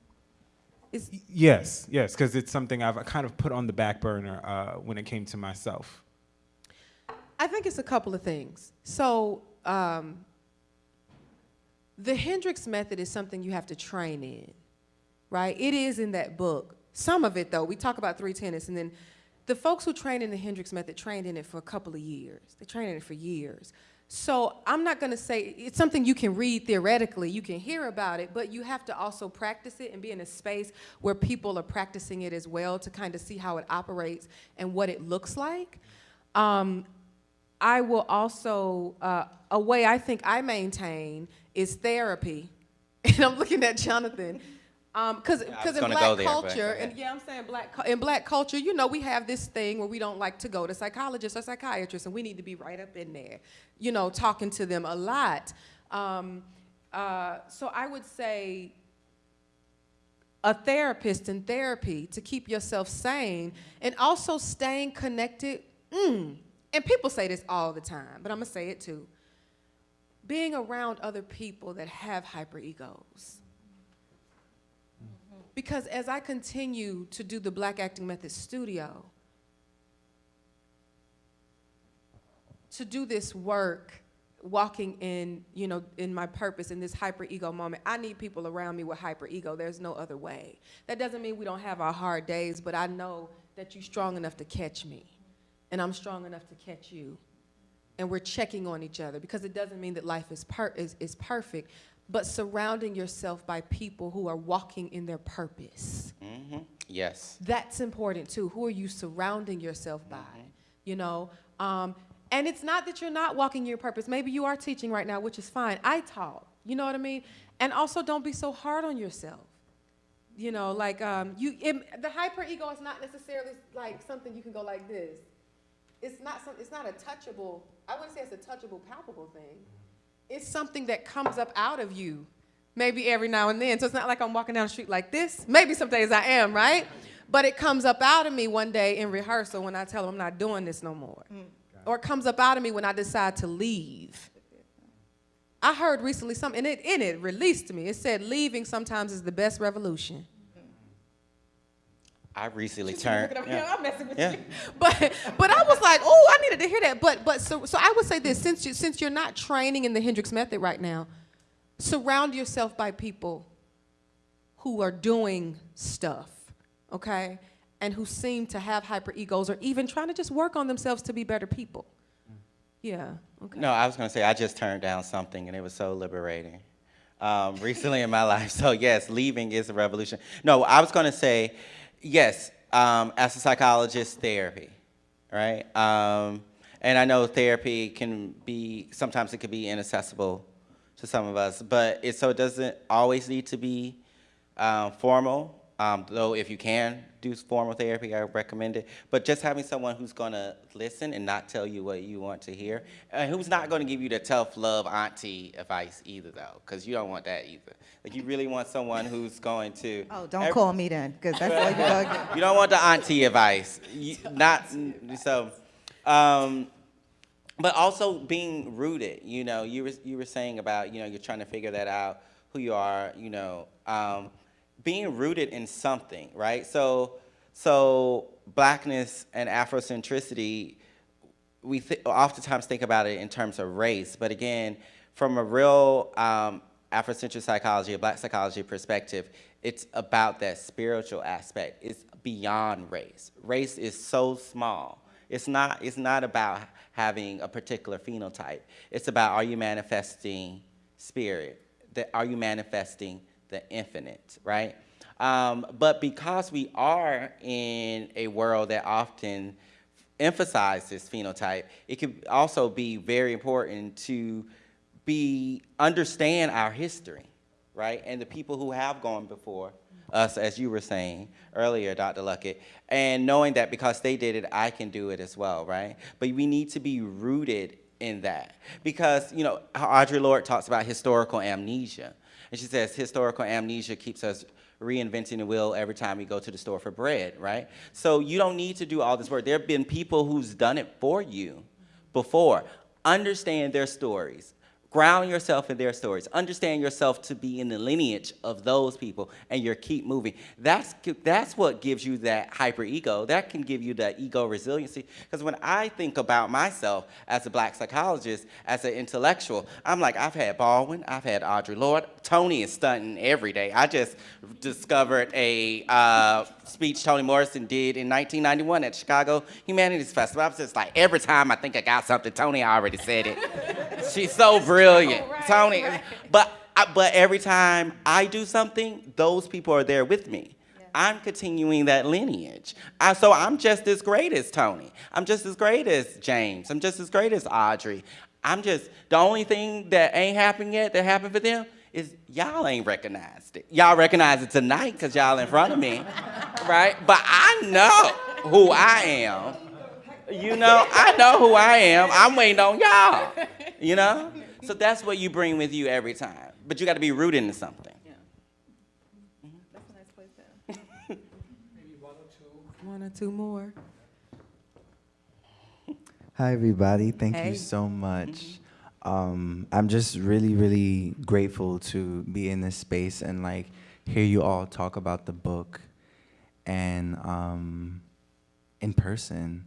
Is Yes, yes, because it's something I've kind of put on the back burner uh, when it came to myself. I think it's a couple of things. So, um, the Hendricks method is something you have to train in, right? It is in that book. Some of it, though, we talk about three tenets, and then the folks who train in the Hendricks method trained in it for a couple of years. They trained in it for years. So I'm not going to say it's something you can read theoretically, you can hear about it, but you have to also practice it and be in a space where people are practicing it as well to kind of see how it operates and what it looks like. Um, I will also, uh, a way I think I maintain is therapy. (laughs) And I'm looking at Jonathan. Because I was in black there, culture, and yeah, I'm saying black, in black culture, you know, we have this thing where we don't like to go to psychologists or psychiatrists, and we need to be right up in there, you know, talking to them a lot. Um, uh, so I would say a therapist in therapy to keep yourself sane and also staying connected. Mm, and people say this all the time, but I'm gonna say it too. Being around other people that have hyperegos. Because as I continue to do the Black Acting Method Studio, to do this work, walking in, you know, in my purpose in this hyper ego moment, I need people around me with hyper ego. There's no other way. That doesn't mean we don't have our hard days, but I know that you're strong enough to catch me, and I'm strong enough to catch you. And we're checking on each other because it doesn't mean that life is, per- is, is perfect, but surrounding yourself by people who are walking in their purpose. hmm Yes. That's important too. Who are you surrounding yourself by? You know, um, and it's not that you're not walking your purpose. Maybe you are teaching right now, which is fine. I taught. You know what I mean? And also, don't be so hard on yourself. You know, like um, you, it, the hyper ego is not necessarily like something you can go like this. It's not some. It's not a touchable. I wouldn't say it's a touchable, palpable thing. It's something that comes up out of you, maybe every now and then. So it's not like I'm walking down the street like this. Maybe some days I am, right? But it comes up out of me one day in rehearsal when I tell them I'm not doing this no more. Mm. Or it comes up out of me when I decide to leave. I heard recently something, and it, and it released to me. It said, leaving sometimes is the best revolution. I recently Just turned. yeah. I'm messing with Yeah. you. (laughs) But but I was like, oh, I needed to hear that. But but so so I would say this: since you since you're not training in the Hendricks method right now, surround yourself by people who are doing stuff, okay, and who seem to have hyper egos or even trying to just work on themselves to be better people. Yeah. Okay. No, I was going to say I just turned down something and it was so liberating um, recently in my (laughs) life. So yes, leaving is a revolution. No, I was going to say yes. Um, as a psychologist, therapy, right? Um, and I know therapy can be sometimes it can be inaccessible to some of us, but it so it doesn't always need to be um, formal. Um, though if you can do formal therapy, I recommend it. But just having someone who's going to listen and not tell you what you want to hear, and who's not going to give you the tough love auntie advice either, though, because you don't want that either. Like you really want someone who's going to. (laughs) Oh, don't call me then, because that's all you're going (laughs) to. You don't want the auntie advice. You, not so. Um, but also being rooted. You know, you were you were saying about you know you're trying to figure that out who you are. You know, um, being rooted in something, right? So so blackness and Afrocentricity, we th- oftentimes think about it in terms of race, but again, from a real um, Afrocentric psychology, a black psychology perspective, it's about that spiritual aspect. It's beyond race. Race is so small. It's not, it's not about having a particular phenotype. It's about are you manifesting spirit? That, are you manifesting the infinite, right? Um, but because we are in a world that often emphasizes phenotype, it could also be very important to be understand our history, right? And the people who have gone before us, as you were saying earlier, Dr. Luckett, and knowing that because they did it, I can do it as well, right? But we need to be rooted in that because, you know, Audre Lorde talks about historical amnesia. And she says historical amnesia keeps us reinventing the wheel every time we go to the store for bread, right? So you don't need to do all this work. There have been people who's done it for you before. Understand their stories. Ground yourself in their stories. Understand yourself to be in the lineage of those people and you keep moving. That's, that's what gives you that hyper ego. That can give you that ego resiliency. Because when I think about myself as a black psychologist, as an intellectual, I'm like, I've had Baldwin, I've had Audre Lorde. Toni is stunting every day. I just discovered a uh, speech Toni Morrison did in 1991 at Chicago Humanities Festival. I was just like, every time I think I got something, Toni already said it. (laughs) She's so brilliant. Oh, right, Toni, right. but but every time I do something, those people are there with me. Yeah. I'm continuing that lineage. I, so I'm just as great as Toni. I'm just as great as James. I'm just as great as Audre. I'm just, the only thing that ain't happened yet that happened for them is y'all ain't recognized it. Y'all recognize it tonight because y'all in front of me, right? But I know who I am. You know, I know who I am. I'm waiting on y'all, you know? So that's what you bring with you every time. But you got to be rooted in something. Yeah. That's a nice place down. Maybe one or two. One or two more. (laughs) Hi, everybody. Thank hey. you so much. Um, I'm just really, really grateful to be in this space and like hear you all talk about the book and um, in person.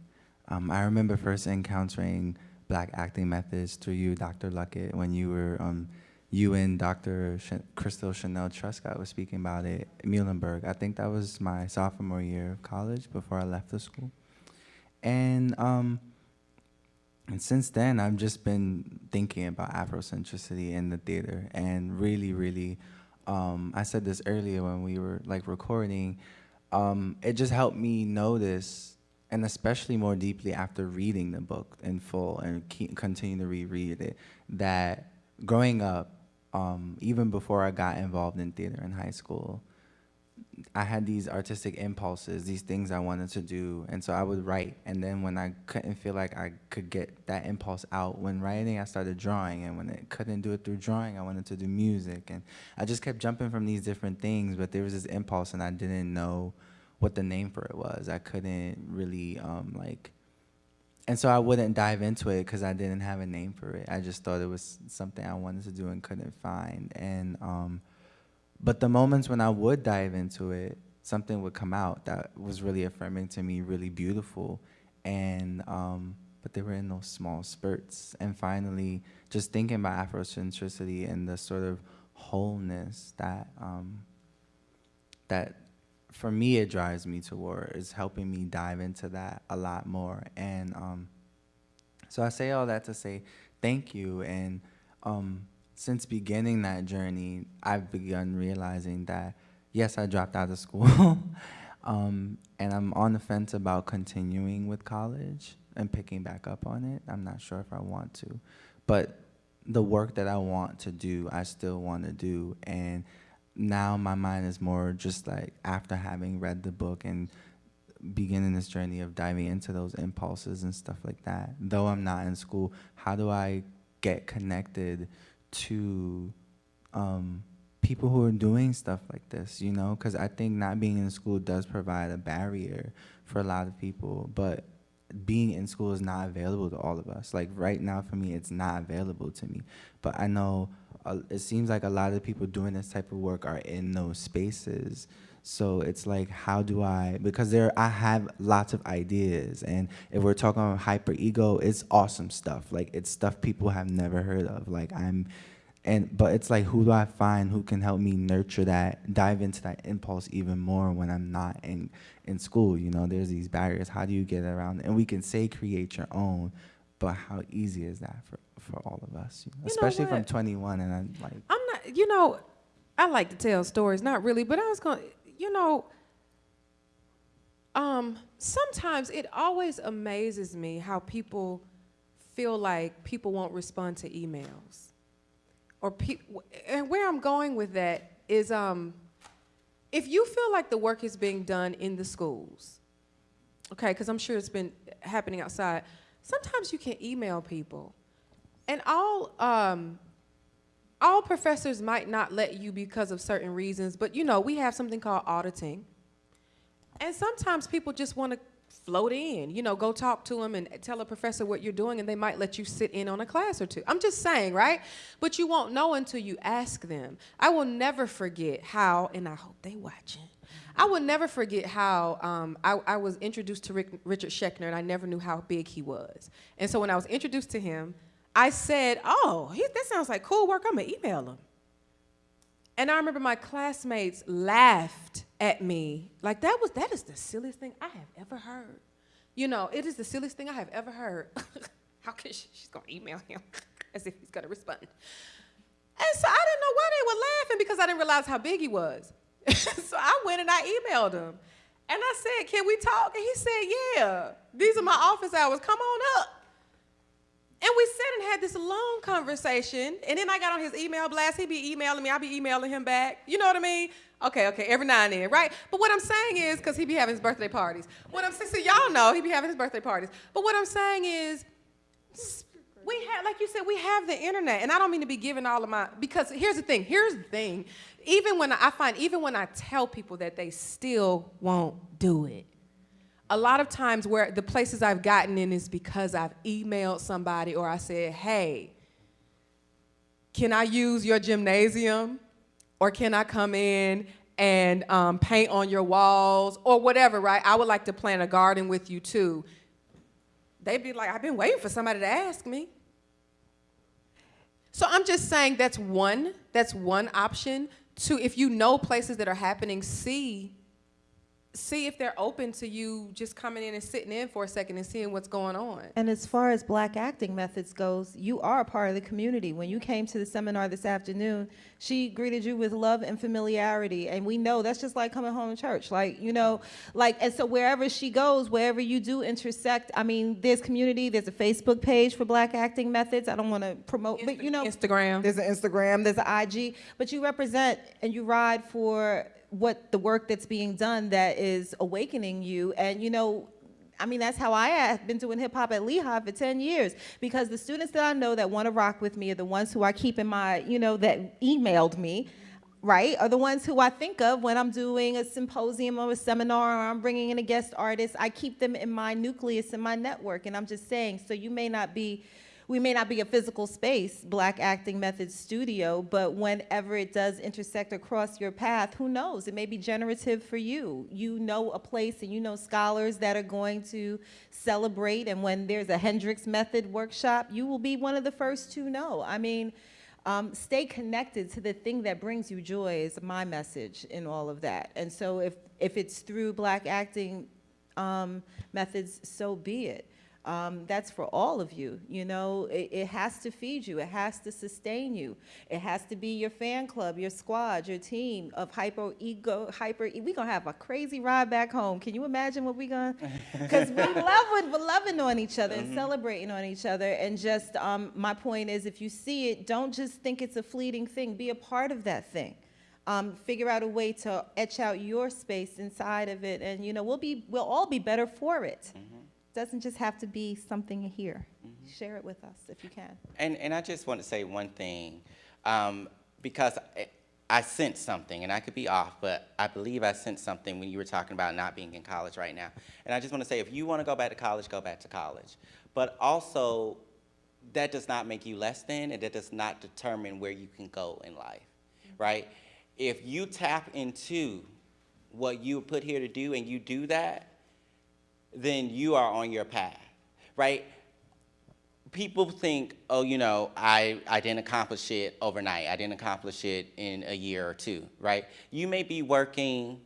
Um, I remember first encountering black acting methods through you, Dr. Luckett, when you were, um, you and Dr. Cristal Chanelle Truscott was speaking about it Muhlenberg. I think that was my sophomore year of college before I left the school. And, um, and since then, I've just been thinking about Afrocentricity in the theater. And really, really, um, I said this earlier when we were like recording, um, it just helped me notice and especially more deeply after reading the book in full and keep, continue to reread it, that growing up, um, even before I got involved in theater in high school, I had these artistic impulses, these things I wanted to do, and so I would write. And then when I couldn't feel like I could get that impulse out when writing, I started drawing. And when I couldn't do it through drawing, I wanted to do music. And I just kept jumping from these different things, but there was this impulse, and I didn't know what the name for it was. I couldn't really um, like, and so I wouldn't dive into it because I didn't have a name for it. I just thought it was something I wanted to do and couldn't find. And um, but the moments when I would dive into it, something would come out that was really affirming to me, really beautiful, and um, but they were in those small spurts. And finally, just thinking about Afrocentricity and the sort of wholeness that um, that for me, it drives me toward. is helping me dive into that a lot more. And um, so I say all that to say thank you. And um, since beginning that journey, I've begun realizing that, yes, I dropped out of school. (laughs) um, and I'm on the fence about continuing with college and picking back up on it. I'm not sure if I want to. But the work that I want to do, I still want to do. And now my mind is more just like after having read the book and beginning this journey of diving into those impulses and stuff like that. Though I'm not in school, how do I get connected to um, people who are doing stuff like this, you know? Because I think not being in school does provide a barrier for a lot of people, but being in school is not available to all of us. Like right now for me, it's not available to me. But I know uh, it seems like a lot of people doing this type of work are in those spaces. So it's like, how do I, because there, I have lots of ideas. And if we're talking about hyper ego, it's awesome stuff. Like it's stuff people have never heard of. Like I'm, and, but it's like, who do I find who can help me nurture that, dive into that impulse even more when I'm not in, in school, you know, there's these barriers. How do you get around? And we can say create your own, but how easy is that for, for all of us, you know? You especially from 21 and I'm like, I'm not, you know, I like to tell stories, not really, but I was going, to you know, um, sometimes it always amazes me how people feel like people won't respond to emails. Or pe- and where I'm going with that is um, if you feel like the work is being done in the schools, okay, because I'm sure it's been happening outside, sometimes you can email people. And all, um, all professors might not let you because of certain reasons, but you know, we have something called auditing. And sometimes people just want to float in, you know, go talk to them and tell a professor what you're doing, and they might let you sit in on a class or two. I'm just saying, right? But you won't know until you ask them. I will never forget how, and I hope they watching. I will never forget how um, I, I, was introduced to Rick, Richard Schechner, and I never knew how big he was. And so when I was introduced to him, I said, "Oh, he, that sounds like cool work. I'm gonna email him." And I remember my classmates laughed at me. Like that was that is the silliest thing I have ever heard. You know, it is the silliest thing I have ever heard. (laughs) How can she, she's gonna email him (laughs) as if he's gonna respond. And so I didn't know why they were laughing because I didn't realize how big he was. (laughs) so I went and I emailed him. And I said, Can we talk? And he said, Yeah, these are my office hours. Come on up. And we sat and had this long conversation. And then I got on his email blast. He'd be emailing me. I'd be emailing him back. You know what I mean? Okay, okay, every now and then, right? But what I'm saying is, because he'd be having his birthday parties. What I'm saying, so y'all know he'd be having his birthday parties. But what I'm saying is, we have, like you said, we have the internet. And I don't mean to be giving all of my, because here's the thing, here's the thing. Even when I find, even when I tell people that they still won't do it a lot of times where the places I've gotten in is because I've emailed somebody or I said, hey, can I use your gymnasium? Or can I come in and um, paint on your walls or whatever, right? I would like to plant a garden with you too. They'd be like, I've been waiting for somebody to ask me. So I'm just saying that's one, that's one option. Two, if you know places that are happening, see see if they're open to you just coming in and sitting in for a second and seeing what's going on. And as far as black acting methods goes, you are a part of the community. When you came to the seminar this afternoon, she greeted you with love and familiarity. And we know that's just like coming home to church. Like, you know, like, and so wherever she goes, wherever you do intersect, I mean, there's community, there's a Facebook page for black acting methods. I don't want to promote, Insta but you know, Instagram. There's an Instagram, there's an IG, but you represent and you ride for what the work that's being done that is awakening you. And you know, I mean, that's how I have been doing hip hop at Lehigh for 10 years because the students that I know that want to rock with me are the ones who I keep in my, you know, that emailed me, right, are the ones who I think of when I'm doing a symposium or a seminar or I'm bringing in a guest artist. I keep them in my nucleus, in my network. And I'm just saying, so you may not be we may not be a physical space, Black Acting Methods Studio, but whenever it does intersect across your path, who knows? It may be generative for you. You know a place and you know scholars that are going to celebrate, and when there's a Hendricks Method workshop, you will be one of the first to know. I mean, um, stay connected to the thing that brings you joy is my message in all of that. And so if, if it's through Black Acting um, methods, so be it. Um, that's for all of you. You know, it, it, has to feed you. It has to sustain you. It has to be your fan club, your squad, your team of hyper ego, hyper. We're gonna have a crazy ride back home. Can you imagine what we're gonna? (laughs) Because we love it, we're loving on each other and mm-hmm. celebrating on each other. And just um, my point is, if you see it, don't just think it's a fleeting thing. Be a part of that thing. Um, figure out a way to etch out your space inside of it, and you know we'll be we'll all be better for it. Mm -hmm doesn't just have to be something here. Mm-hmm. Share it with us if you can. And, and I just want to say one thing, um, because I, I sense something, and I could be off, but I believe I sense something when you were talking about not being in college right now. And I just want to say, if you want to go back to college, go back to college. But also, that does not make you less than, and that does not determine where you can go in life, mm-hmm. right? If you tap into what you were put here to do and you do that, then you are on your path, right? People think, oh, you know, I, I didn't accomplish it overnight. I didn't accomplish it in a year or two, right? You may be working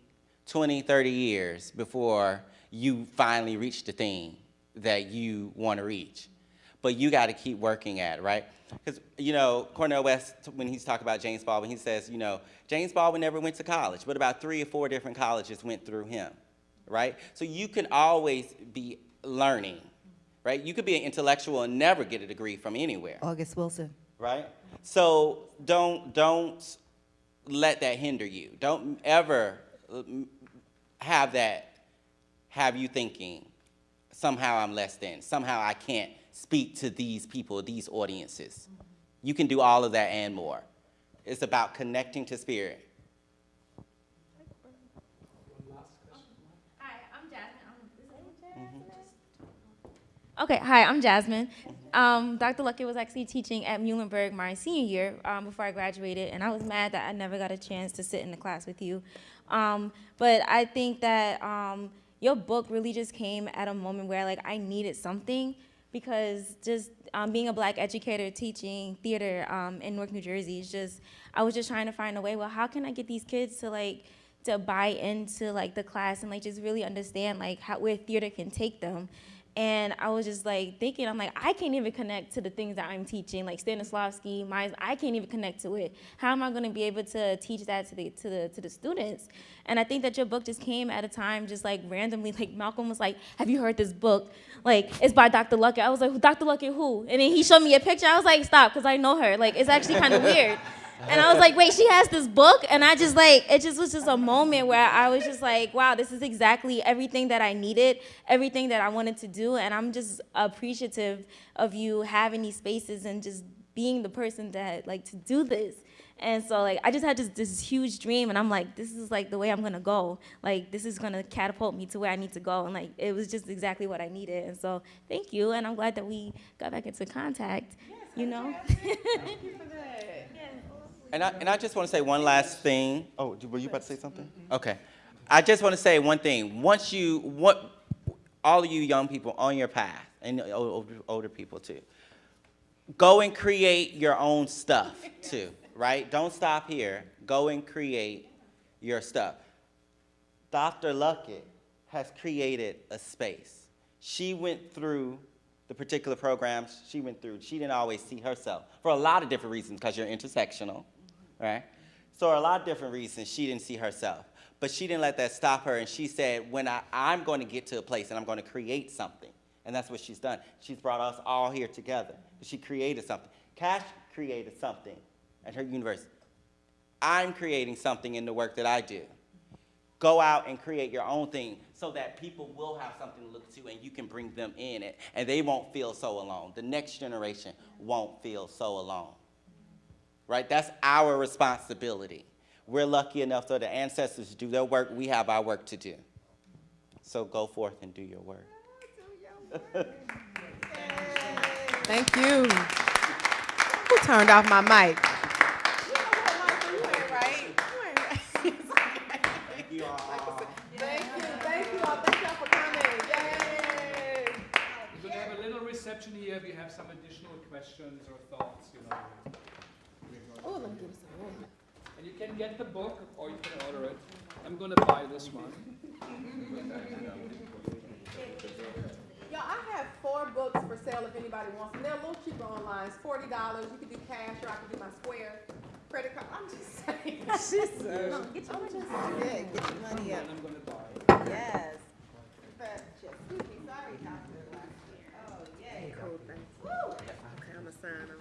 20, 30 years before you finally reach the thing that you want to reach. but you got to keep working at it, right? Because, you know, Cornel West, when he's talking about James Baldwin, he says, you know, James Baldwin never went to college, but about three or four different colleges went through him, right? So you can always be learning, right? You could be an intellectual and never get a degree from anywhere, August Wilson. right? So don't, don't let that hinder you. Don't ever mm, have that, have you thinking, somehow I'm less than, somehow I can't speak to these people, these audiences. You can do all of that and more. It's about connecting to spirit. Okay, hi, I'm Jasmine. Um, Dr. Luckett was actually teaching at Muhlenberg my senior year um, before I graduated, and I was mad that I never got a chance to sit in the class with you. Um, but I think that um, your book really just came at a moment where like I needed something because just um, being a black educator teaching theater um, in Newark, New Jersey is just I was just trying to find a way. Well, how can I get these kids to like to buy into like the class and like just really understand like how where theater can take them. And I was just like thinking, I'm like, I can't even connect to the things that I'm teaching, like Stanislavski, Meisner, I can't even connect to it. How am I gonna be able to teach that to the to the to the students? And I think that your book just came at a time just like randomly, (laughs) like Malcolm was like, Have you heard this book? Like, it's by Dr. Luckett. I was like, Dr. Luckett who? And then he showed me a picture. I was like, stop, because I know her. Like, it's actually kind of (laughs) weird. And I was like, wait, she has this book? And I just like, it just was just a moment where I was just like, wow, this is exactly everything that I needed, everything that I wanted to do. And I'm just appreciative of you having these spaces and just being the person that like to do this. And so like I just had this, this huge dream and I'm like, this is like the way I'm gonna go. Like this is gonna catapult me to where I need to go. And like it was just exactly what I needed. And so thank you. And I'm glad that we got back into contact. you know? (laughs) And I, and I just want to say one last thing. Oh, were you about to say something? Mm-hmm. Okay. I just want to say one thing. Once you, what, all of you young people on your path, and older, older people too, go and create your own stuff too, right? Don't stop here. Go and create your stuff. Dr. Luckett has created a space. She went through the particular programs she went through. She didn't always see herself for a lot of different reasons because you're intersectional, right? So a lot of different reasons she didn't see herself. But she didn't let that stop her, and she said, when I, I'm going to get to a place and I'm going to create something. And that's what she's done. She's brought us all here together. She created something. Kashi created something at her university. I'm creating something in the work that I do. Go out and create your own thing so that people will have something to look to and you can bring them in it and they won't feel so alone. The next generation won't feel so alone. Right? That's our responsibility. We're lucky enough for the ancestors do their work. We have our work to do. So go forth and do your work. (laughs) Thank you. Who turned off my mic? Thank you, thank you all, thank y'all for coming! We're going to have a little reception here. If you have some additional questions or thoughts, you know. We're going Oh, to- let me give us some room. And you can get the book or you can order it. I'm going to buy this one. (laughs) Y'all, I have four books for sale if anybody wants them. They're a little cheaper online. It's forty dollars. You can do cash or I can do my square credit card. I'm just saying. She's so- No, get your money. Yeah, get your money up. I'm going to buy. Yes. But, excuse me, sorry, Dr. Oh, yay. Cool, thanks. Okay, I'm gonna sign them.